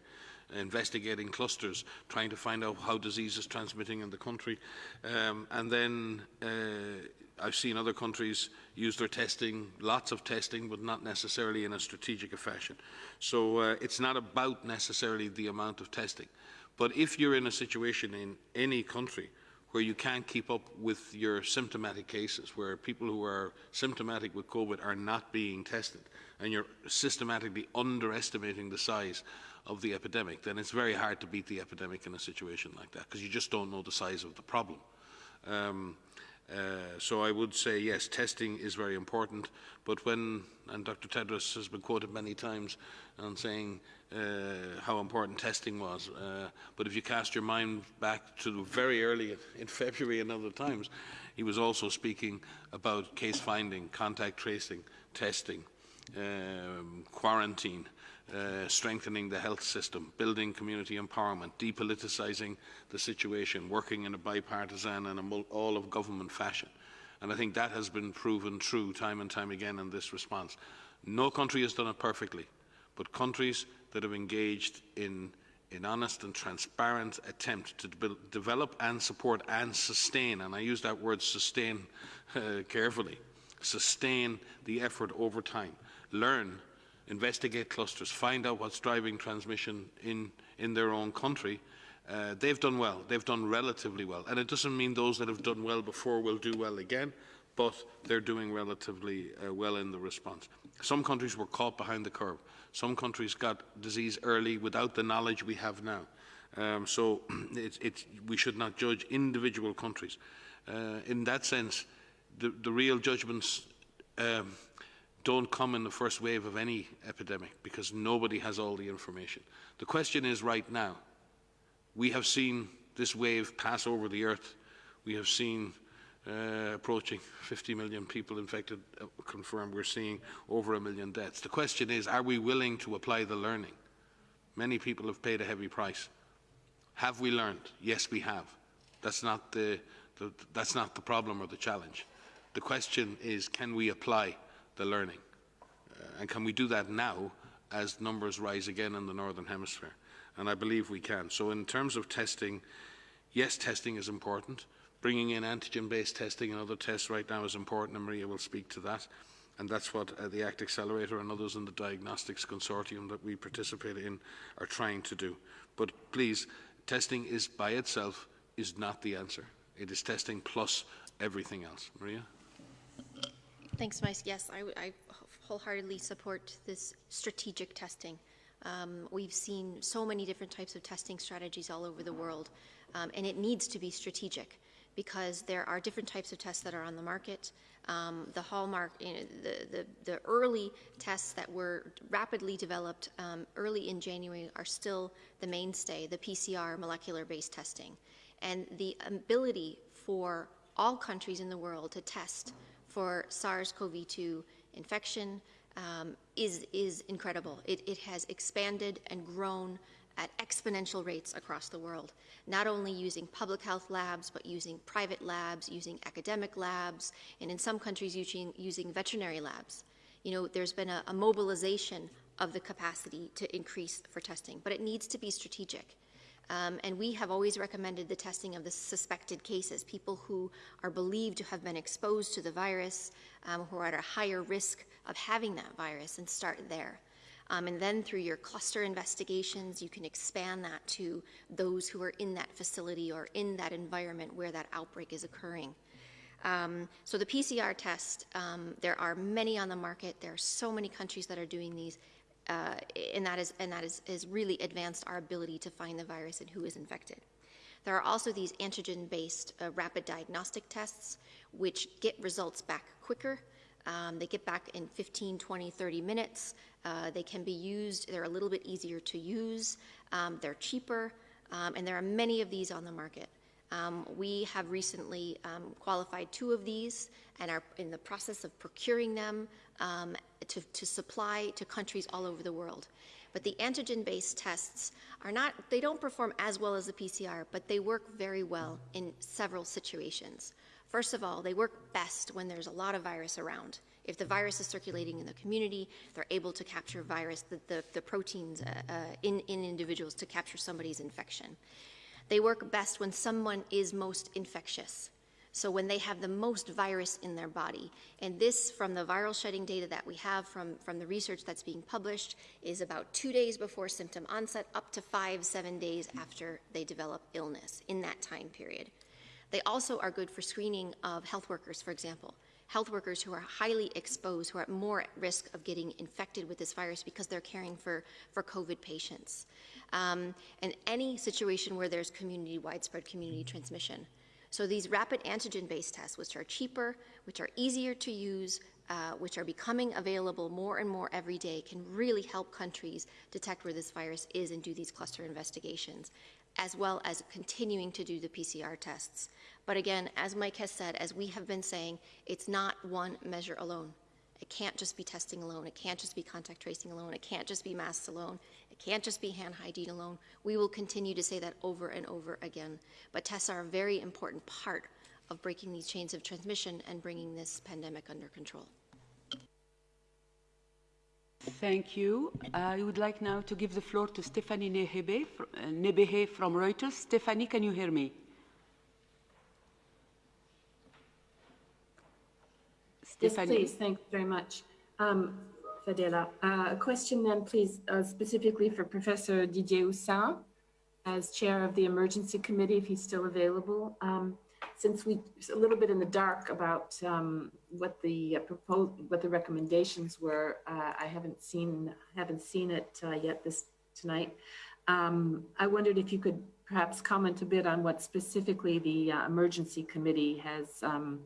investigating clusters, trying to find out how disease is transmitting in the country. Um, and then uh, I've seen other countries use their testing, lots of testing, but not necessarily in a strategic fashion. So uh, it's not about necessarily the amount of testing. But if you're in a situation in any country where you can't keep up with your symptomatic cases, where people who are symptomatic with COVID are not being tested, and you're systematically underestimating the size of the epidemic, then it's very hard to beat the epidemic in a situation like that, because you just don't know the size of the problem. Um, uh, so I would say, yes, testing is very important, but when, and Dr. Tedros has been quoted many times on saying uh, how important testing was, uh, but if you cast your mind back to very early in February and other times, he was also speaking about case finding, contact tracing, testing, um, quarantine, uh, strengthening the health system, building community empowerment, depoliticizing the situation, working in a bipartisan and a all of government fashion. And I think that has been proven true time and time again in this response. No country has done it perfectly, but countries that have engaged in an honest and transparent attempt to de develop and support and sustain, and I use that word sustain uh, carefully, sustain the effort over time, learn investigate clusters, find out what's driving transmission in, in their own country, uh, they've done well. They've done relatively well. And it doesn't mean those that have done well before will do well again, but they're doing relatively uh, well in the response. Some countries were caught behind the curve. Some countries got disease early without the knowledge we have now. Um, so it's, it's, we should not judge individual countries. Uh, in that sense, the, the real judgments um, don't come in the first wave of any epidemic because nobody has all the information. The question is right now, we have seen this wave pass over the earth. We have seen uh, approaching 50 million people infected, uh, confirmed. We're seeing over a million deaths. The question is, are we willing to apply the learning? Many people have paid a heavy price. Have we learned? Yes, we have. That's not the, the, that's not the problem or the challenge. The question is, can we apply the learning? Uh, and can we do that now as numbers rise again in the Northern Hemisphere? And I believe we can. So in terms of testing, yes, testing is important. Bringing in antigen-based testing and other tests right now is important, and Maria will speak to that. And that's what uh, the ACT Accelerator and others in the diagnostics consortium that we participate in are trying to do. But please, testing is by itself is not the answer. It is testing plus everything else. Maria? Thanks, Mike. Yes, I, I wholeheartedly support this strategic testing. Um, we've seen so many different types of testing strategies all over the world, um, and it needs to be strategic because there are different types of tests that are on the market. Um, the hallmark, you know, the, the, the, early tests that were rapidly developed um, early in January are still the mainstay, the PCR molecular-based testing. And the ability for all countries in the world to test for SARS-CoV-2 infection um, is, is incredible. It, it has expanded and grown at exponential rates across the world, not only using public health labs, but using private labs, using academic labs, and in some countries using, using veterinary labs. You know, there's been a, a mobilization of the capacity to increase for testing, but it needs to be strategic. Um, and we have always recommended the testing of the suspected cases, people who are believed to have been exposed to the virus, um, who are at a higher risk of having that virus, and start there. Um, and then through your cluster investigations, you can expand that to those who are in that facility or in that environment where that outbreak is occurring. Um, so the PCR test, um, there are many on the market. There are so many countries that are doing these uh, and that, is, and that is, is really advanced our ability to find the virus and who is infected. There are also these antigen-based uh, rapid diagnostic tests, which get results back quicker. Um, they get back in 15, 20, 30 minutes. Uh, they can be used, they're a little bit easier to use, um, they're cheaper, um, and there are many of these on the market. Um, we have recently um, qualified two of these and are in the process of procuring them um, to, to supply to countries all over the world. But the antigen-based tests are not, they don't perform as well as the PCR, but they work very well in several situations. First of all, they work best when there's a lot of virus around. If the virus is circulating in the community, they're able to capture virus, the, the, the proteins uh, uh, in, in individuals to capture somebody's infection. They work best when someone is most infectious. So when they have the most virus in their body. And this, from the viral shedding data that we have from, from the research that's being published, is about two days before symptom onset, up to five, seven days after they develop illness in that time period. They also are good for screening of health workers, for example. Health workers who are highly exposed, who are at more at risk of getting infected with this virus because they're caring for, for COVID patients. Um, and any situation where there's community, widespread community transmission. So these rapid antigen-based tests, which are cheaper, which are easier to use, uh, which are becoming available more and more every day, can really help countries detect where this virus is and do these cluster investigations, as well as continuing to do the PCR tests. But again, as Mike has said, as we have been saying, it's not one measure alone. It can't just be testing alone. It can't just be contact tracing alone. It can't just be masks alone. It can't just be hand hygiene alone. We will continue to say that over and over again. But tests are a very important part of breaking these chains of transmission and bringing this pandemic under control. Thank you. I would like now to give the floor to Stephanie Nebehay uh, from Reuters. Stephanie, can you hear me? Stephanie. Yes, please. Thanks very much. Um, Fadela. Uh, a question then, please, uh, specifically for Professor Didier Houssin, as chair of the emergency committee, if he's still available. Um, since we a little bit in the dark about um, what the uh, proposed, what the recommendations were, uh, I haven't seen haven't seen it uh, yet this tonight. Um, I wondered if you could perhaps comment a bit on what specifically the uh, emergency committee has um,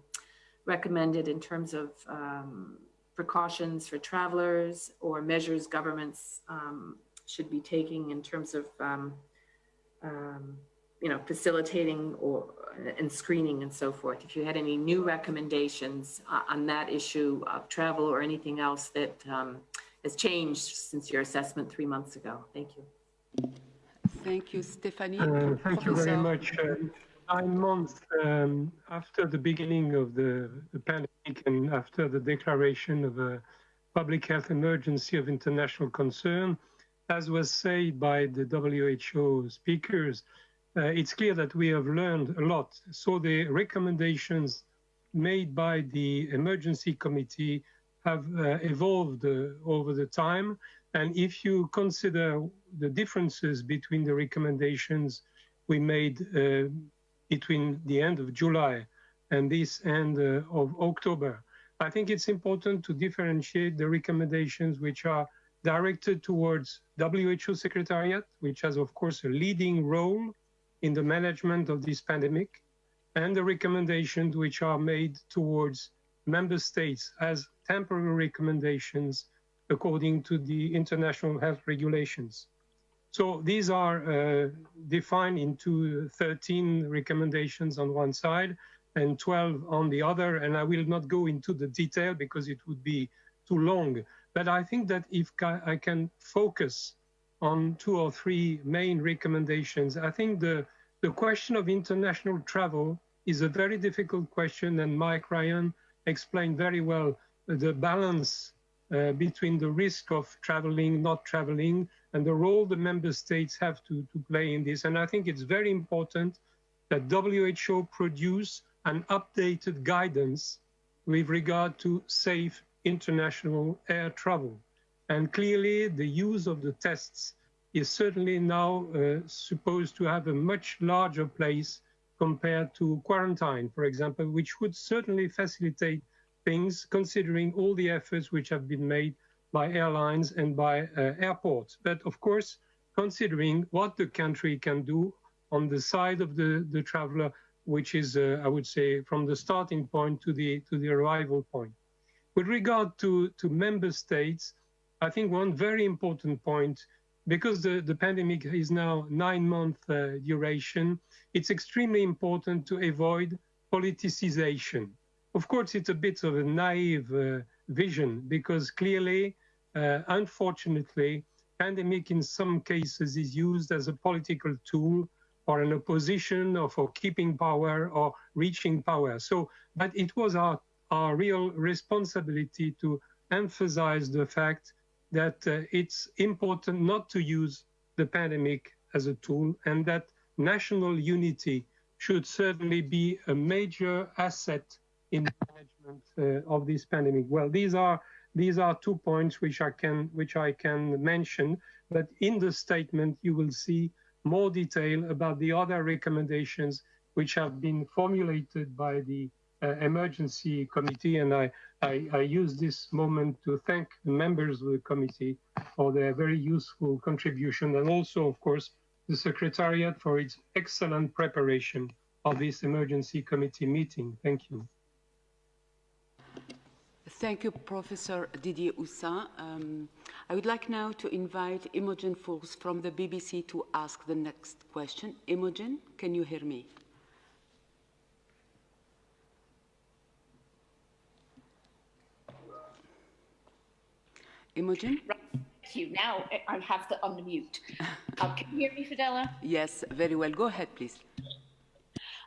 recommended in terms of um, precautions for travelers or measures governments um, should be taking in terms of, um, um, you know, facilitating or and screening and so forth. If you had any new recommendations uh, on that issue of travel or anything else that um, has changed since your assessment three months ago. Thank you. Thank you, Stephanie. Uh, thank you very much. Uh, nine months um, after the beginning of the, the pandemic and after the declaration of a public health emergency of international concern, as was said by the WHO speakers, uh, it's clear that we have learned a lot. So the recommendations made by the emergency committee have uh, evolved uh, over the time. And if you consider the differences between the recommendations we made uh, between the end of July and this end uh, of October, I think it's important to differentiate the recommendations which are directed towards WHO Secretariat, which has, of course, a leading role in the management of this pandemic, and the recommendations which are made towards member states as temporary recommendations according to the international health regulations. So these are uh, defined into 13 recommendations on one side and 12 on the other. And I will not go into the detail because it would be too long. But I think that if I can focus on two or three main recommendations, I think the, the question of international travel is a very difficult question. And Mike Ryan explained very well the balance uh, between the risk of traveling, not traveling, and the role the member states have to, to play in this. And I think it's very important that WHO produce an updated guidance with regard to safe international air travel. And clearly, the use of the tests is certainly now uh, supposed to have a much larger place compared to quarantine, for example, which would certainly facilitate things considering all the efforts which have been made by airlines and by uh, airports. But of course, considering what the country can do on the side of the, the traveler, which is, uh, I would say, from the starting point to the, to the arrival point. With regard to, to member states, I think one very important point, because the, the pandemic is now nine month uh, duration, it's extremely important to avoid politicization. Of course, it's a bit of a naive uh, vision because clearly, uh, unfortunately, pandemic in some cases is used as a political tool for an opposition or for keeping power or reaching power. So, but it was our, our real responsibility to emphasize the fact that uh, it's important not to use the pandemic as a tool and that national unity should certainly be a major asset in management uh, of this pandemic. Well, these are these are two points which I can which I can mention, but in the statement you will see more detail about the other recommendations which have been formulated by the uh, emergency committee, and I, I, I use this moment to thank the members of the committee for their very useful contribution, and also, of course, the Secretariat for its excellent preparation of this emergency committee meeting. Thank you. Thank you, Professor Didier Houssin. Um, I would like now to invite Imogen Foulkes from the BBC to ask the next question. Imogen, can you hear me? Imogen? Thank you. Now I have to unmute. Uh, can you hear me, Fadela? Yes, very well. Go ahead, please.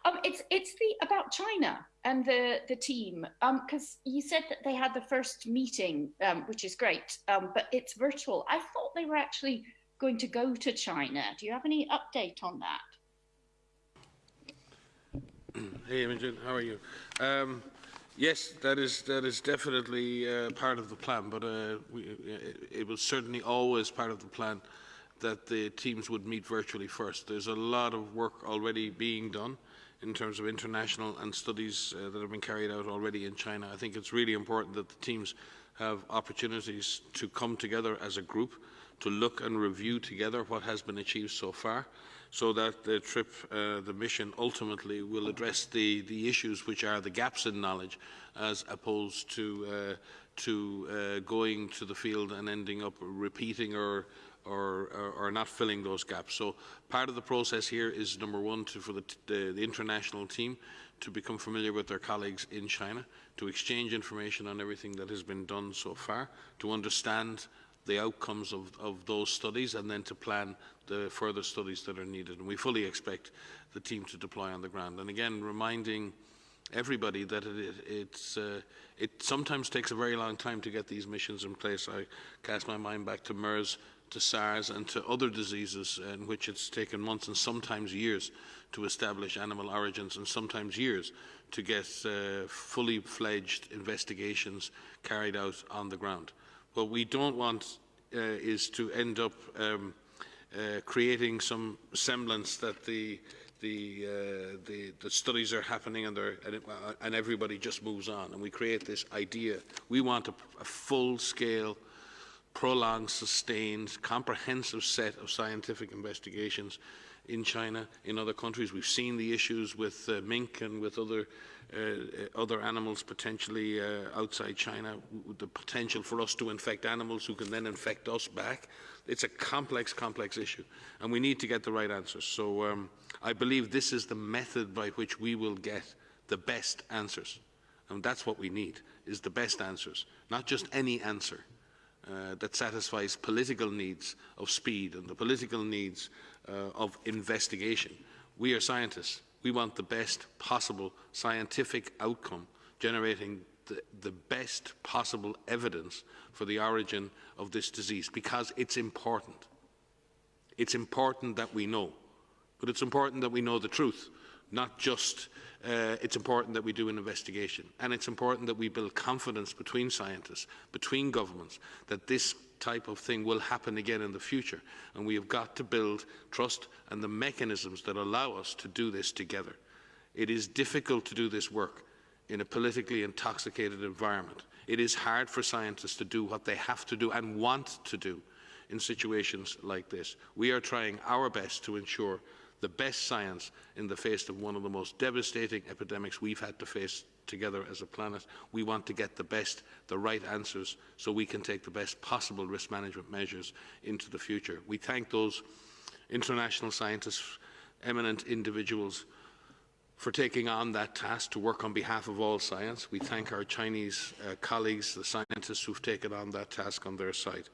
Um, it's it's the about China and the the team because you said that they had the first meeting, um, which is great, um, but it's virtual. I thought they were actually going to go to China. Do you have any update on that? Hey, Imogen, how are you? Um, yes, that is that is definitely uh, part of the plan, but uh, we, it, it was certainly always part of the plan that the teams would meet virtually first. There's a lot of work already being done in terms of international and studies uh, that have been carried out already in China. I think it's really important that the teams have opportunities to come together as a group to look and review together what has been achieved so far so that the trip, uh, the mission ultimately will address the, the issues which are the gaps in knowledge as opposed to, uh, to uh, going to the field and ending up repeating or, or, or, or, not filling those gaps. So part of the process here is number one to, for the, the, the international team to become familiar with their colleagues in China, to exchange information on everything that has been done so far, to understand the outcomes of, of those studies and then to plan the further studies that are needed. And we fully expect the team to deploy on the ground. And again, reminding everybody that it, uh, it sometimes takes a very long time to get these missions in place. I cast my mind back to MERS, to SARS and to other diseases in which it's taken months and sometimes years to establish animal origins and sometimes years to get uh, fully fledged investigations carried out on the ground. What we don't want uh, is to end up um, uh, creating some semblance that the the, uh, the, the studies are happening and, and, it, uh, and, everybody just moves on and we create this idea. We want a, a full-scale, prolonged, sustained, comprehensive set of scientific investigations in China, in other countries. We've seen the issues with uh, mink and with other uh, other animals potentially uh, outside China, the potential for us to infect animals who can then infect us back. It's a complex, complex issue, and we need to get the right answers. So um, I believe this is the method by which we will get the best answers. And that's what we need, is the best answers, not just any answer. Uh, that satisfies political needs of speed and the political needs uh, of investigation. We are scientists. We want the best possible scientific outcome, generating the, the, best possible evidence for the origin of this disease because it's important. It's important that we know, but it's important that we know the truth, not just uh, it's important that we do an investigation. And it's important that we build confidence between scientists, between governments, that this type of thing will happen again in the future. And we have got to build trust and the mechanisms that allow us to do this together. It is difficult to do this work in a politically intoxicated environment. It is hard for scientists to do what they have to do and want to do in situations like this. We are trying our best to ensure the best science in the face of one of the most devastating epidemics we've had to face together as a planet. We want to get the best, the right answers so we can take the best possible risk management measures into the future. We thank those international scientists, eminent individuals for taking on that task to work on behalf of all science. We thank our Chinese uh, colleagues, the scientists who've taken on that task on their side.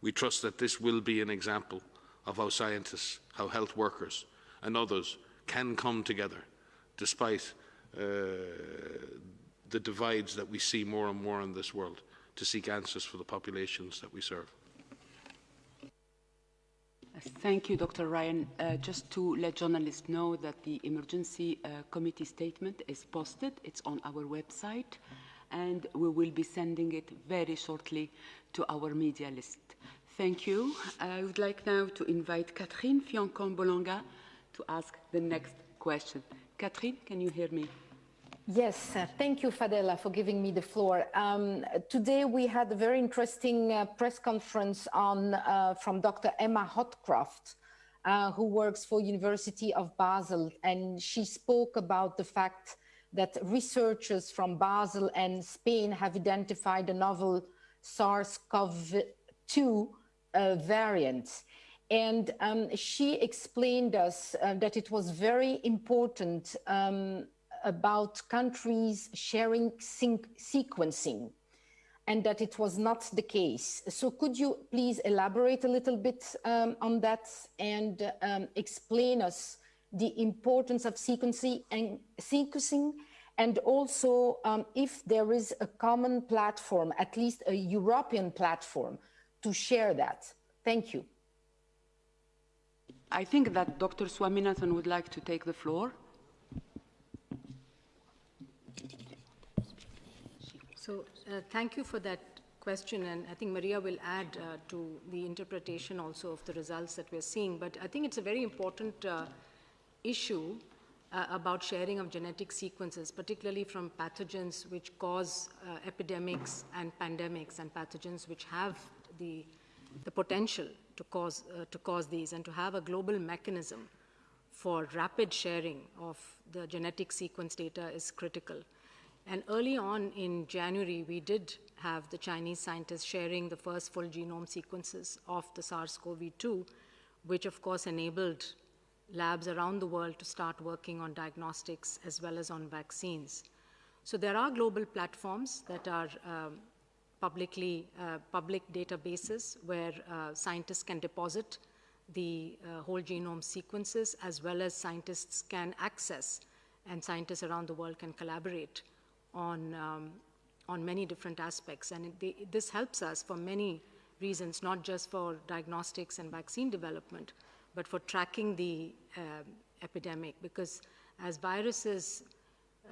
We trust that this will be an example of how scientists, how health workers and others can come together despite uh, the divides that we see more and more in this world to seek answers for the populations that we serve. Thank you, Dr. Ryan. Uh, just to let journalists know that the emergency uh, committee statement is posted. It's on our website, and we will be sending it very shortly to our media list. Thank you. I would like now to invite Catherine Fiankan-Bokonga to ask the next question. Catherine, can you hear me? Yes, thank you, Fadela, for giving me the floor. Um, today we had a very interesting uh, press conference on uh, from Dr. Emma Hodcroft, uh, who works for University of Basel, and she spoke about the fact that researchers from Basel and Spain have identified a novel SARS-CoV-2 uh, variant. And um, she explained us uh, that it was very important um, about countries sharing sequencing and that it was not the case. So could you please elaborate a little bit um, on that and um, explain us the importance of sequencing and, also um, if there is a common platform, at least a European platform to share that. Thank you. I think that Dr. Swaminathan would like to take the floor. So uh, thank you for that question, and I think Maria will add uh, to the interpretation also of the results that we're seeing. But I think it's a very important uh, issue uh, about sharing of genetic sequences, particularly from pathogens which cause uh, epidemics and pandemics and pathogens which have the, the potential to cause, uh, to cause these and to have a global mechanism for rapid sharing of the genetic sequence data is critical. And early on in January, we did have the Chinese scientists sharing the first full genome sequences of the SARS-CoV-2, which of course enabled labs around the world to start working on diagnostics as well as on vaccines. So there are global platforms that are um, publicly uh, public databases where uh, scientists can deposit the uh, whole genome sequences as well as scientists can access and scientists around the world can collaborate on, um, on many different aspects. And it, they, this helps us for many reasons, not just for diagnostics and vaccine development, but for tracking the uh, epidemic. Because as viruses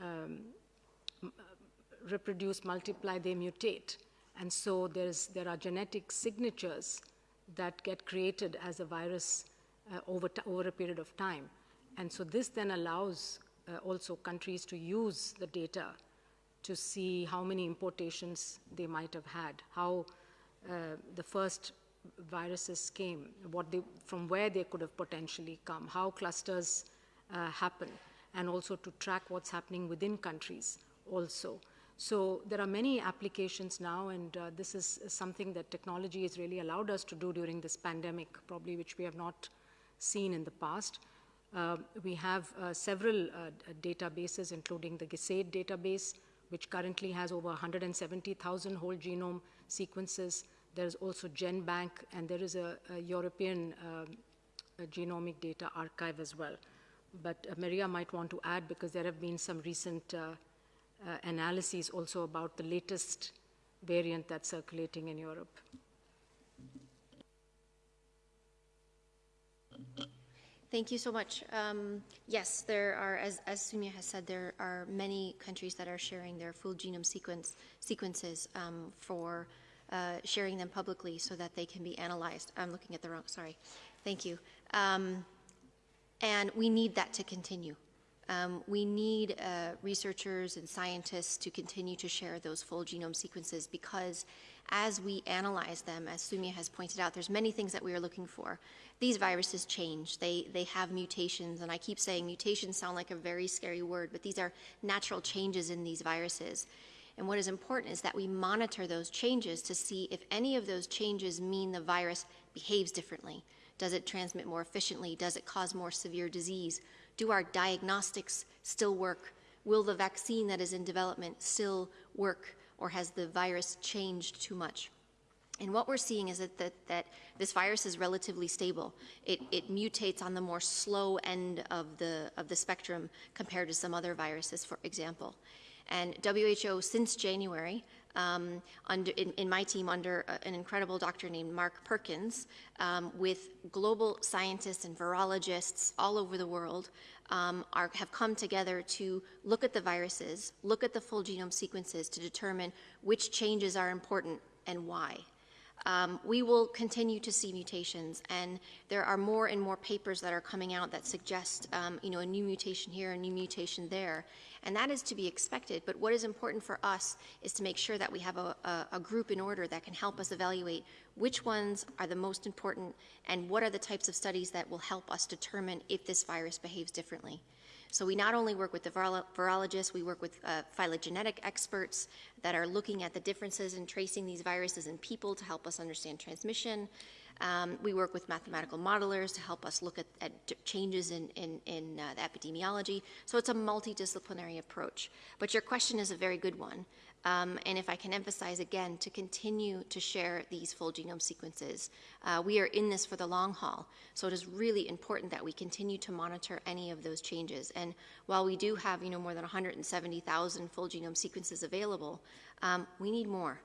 um, reproduce, multiply, they mutate. And so there's, there are genetic signatures that get created as a virus uh, over, over a period of time. And so this then allows uh, also countries to use the data to see how many importations they might have had, how uh, the first viruses came, what they, from where they could have potentially come, how clusters uh, happen, and also to track what's happening within countries also. So there are many applications now, and uh, this is something that technology has really allowed us to do during this pandemic, probably which we have not seen in the past. Uh, we have uh, several uh, databases, including the GISAID database, which currently has over 170,000 whole genome sequences. There's also GenBank, and there is a, a European um, a genomic data archive as well. But uh, Maria might want to add because there have been some recent uh, analyses also about the latest variant that's circulating in Europe. Thank you so much. Um, yes, there are, as, as Soumya has said, there are many countries that are sharing their full genome sequence sequences um, for uh, sharing them publicly so that they can be analyzed. I'm looking at the wrong, sorry. Thank you. Um, and we need that to continue. Um, we need uh, researchers and scientists to continue to share those full genome sequences because as we analyze them, as Soumya has pointed out, there's many things that we are looking for. These viruses change. They, they have mutations, and I keep saying mutations sound like a very scary word, but these are natural changes in these viruses. And what is important is that we monitor those changes to see if any of those changes mean the virus behaves differently. Does it transmit more efficiently? Does it cause more severe disease? Do our diagnostics still work? Will the vaccine that is in development still work, or has the virus changed too much? And what we're seeing is that, that, that, this virus is relatively stable. It, it, mutates on the more slow end of the, of the spectrum compared to some other viruses, for example. And WHO, since January, um, under, in, in, my team under uh, an incredible doctor named Mark Perkins, um, with global scientists and virologists all over the world, um, are, have come together to look at the viruses, look at the full genome sequences to determine which changes are important and why. Um, we will continue to see mutations, and there are more and more papers that are coming out that suggest, um, you know, a new mutation here, a new mutation there, and that is to be expected. But what is important for us is to make sure that we have a, a, a group in order that can help us evaluate which ones are the most important and what are the types of studies that will help us determine if this virus behaves differently. So we not only work with the virologists, we work with uh, phylogenetic experts that are looking at the differences in tracing these viruses in people to help us understand transmission. Um, we work with mathematical modelers to help us look at, at changes in, in, in uh, the epidemiology. So it's a multidisciplinary approach. But your question is a very good one. Um, and if I can emphasize again, to continue to share these full genome sequences. Uh, we are in this for the long haul, so it is really important that we continue to monitor any of those changes. And while we do have, you know, more than 170,000 full genome sequences available, um, we need more,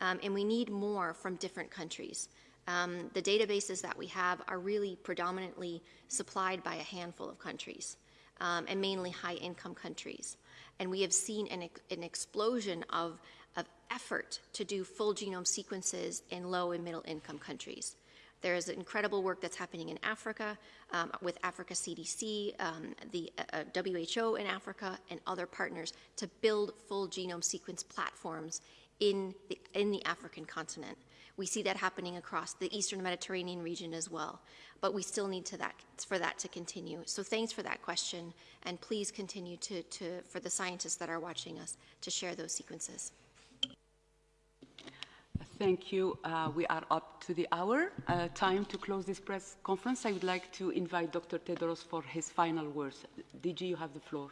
um, and we need more from different countries. Um, the databases that we have are really predominantly supplied by a handful of countries, um, and mainly high-income countries and we have seen an, an explosion of, of effort to do full genome sequences in low and middle income countries. There is incredible work that's happening in Africa um, with Africa CDC, um, the uh, WHO in Africa, and other partners to build full genome sequence platforms in the, in the African continent. We see that happening across the Eastern Mediterranean region as well. But we still need to that, for that to continue. So thanks for that question, and please continue to, to, for the scientists that are watching us to share those sequences. Thank you. Uh, we are up to the hour. Uh, time to close this press conference. I would like to invite Dr. Tedros for his final words. DG, you have the floor.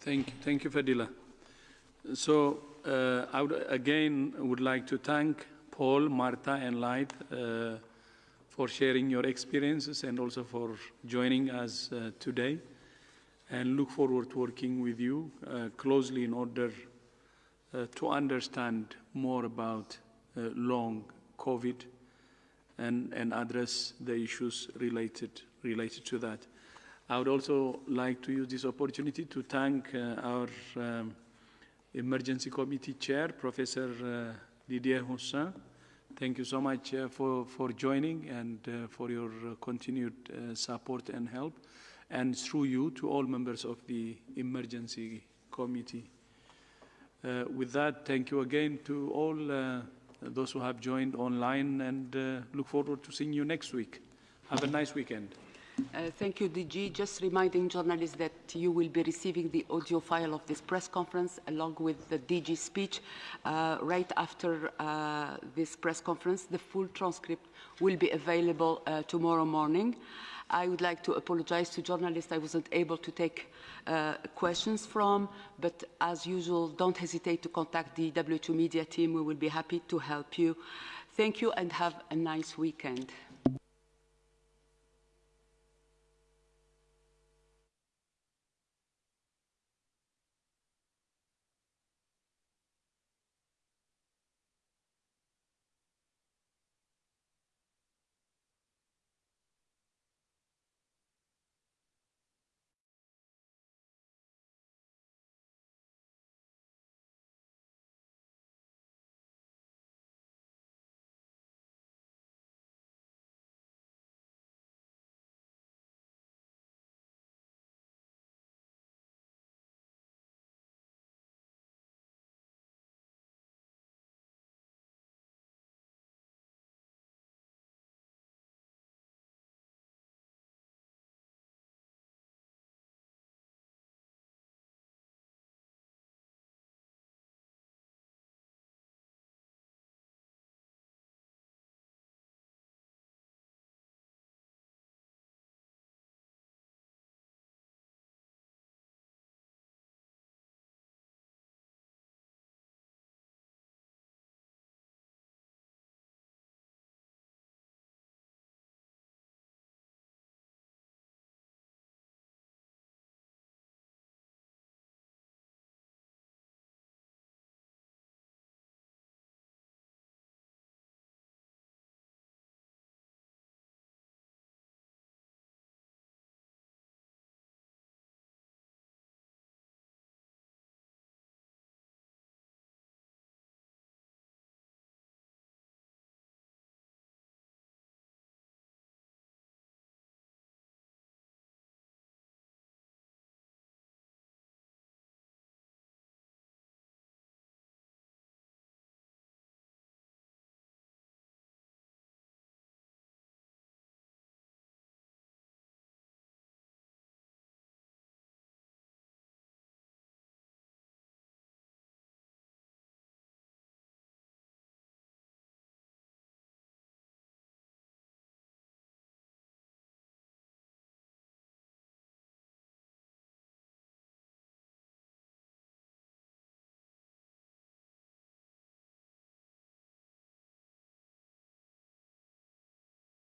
Thank, thank you, Fadela. So uh, I would, again would like to thank Paul, Marta, and Light uh, for sharing your experiences and also for joining us uh, today. And look forward to working with you uh, closely in order uh, to understand more about uh, long COVID and, and address the issues related, related to that. I would also like to use this opportunity to thank our um, Emergency Committee Chair, Professor uh, Didier Houssin. Thank you so much uh, for, for joining and uh, for your uh, continued support and help, and through you to all members of the Emergency Committee. With that, thank you again to all those who have joined online and look forward to seeing you next week. Have a nice weekend. Uh, thank you, DG. Just reminding journalists that you will be receiving the audio file of this press conference along with the DG speech uh, right after uh, this press conference. The full transcript will be available uh, tomorrow morning. I would like to apologize to journalists I wasn't able to take uh, questions from, but as usual, don't hesitate to contact the WHO Media team. We will be happy to help you. Thank you and have a nice weekend.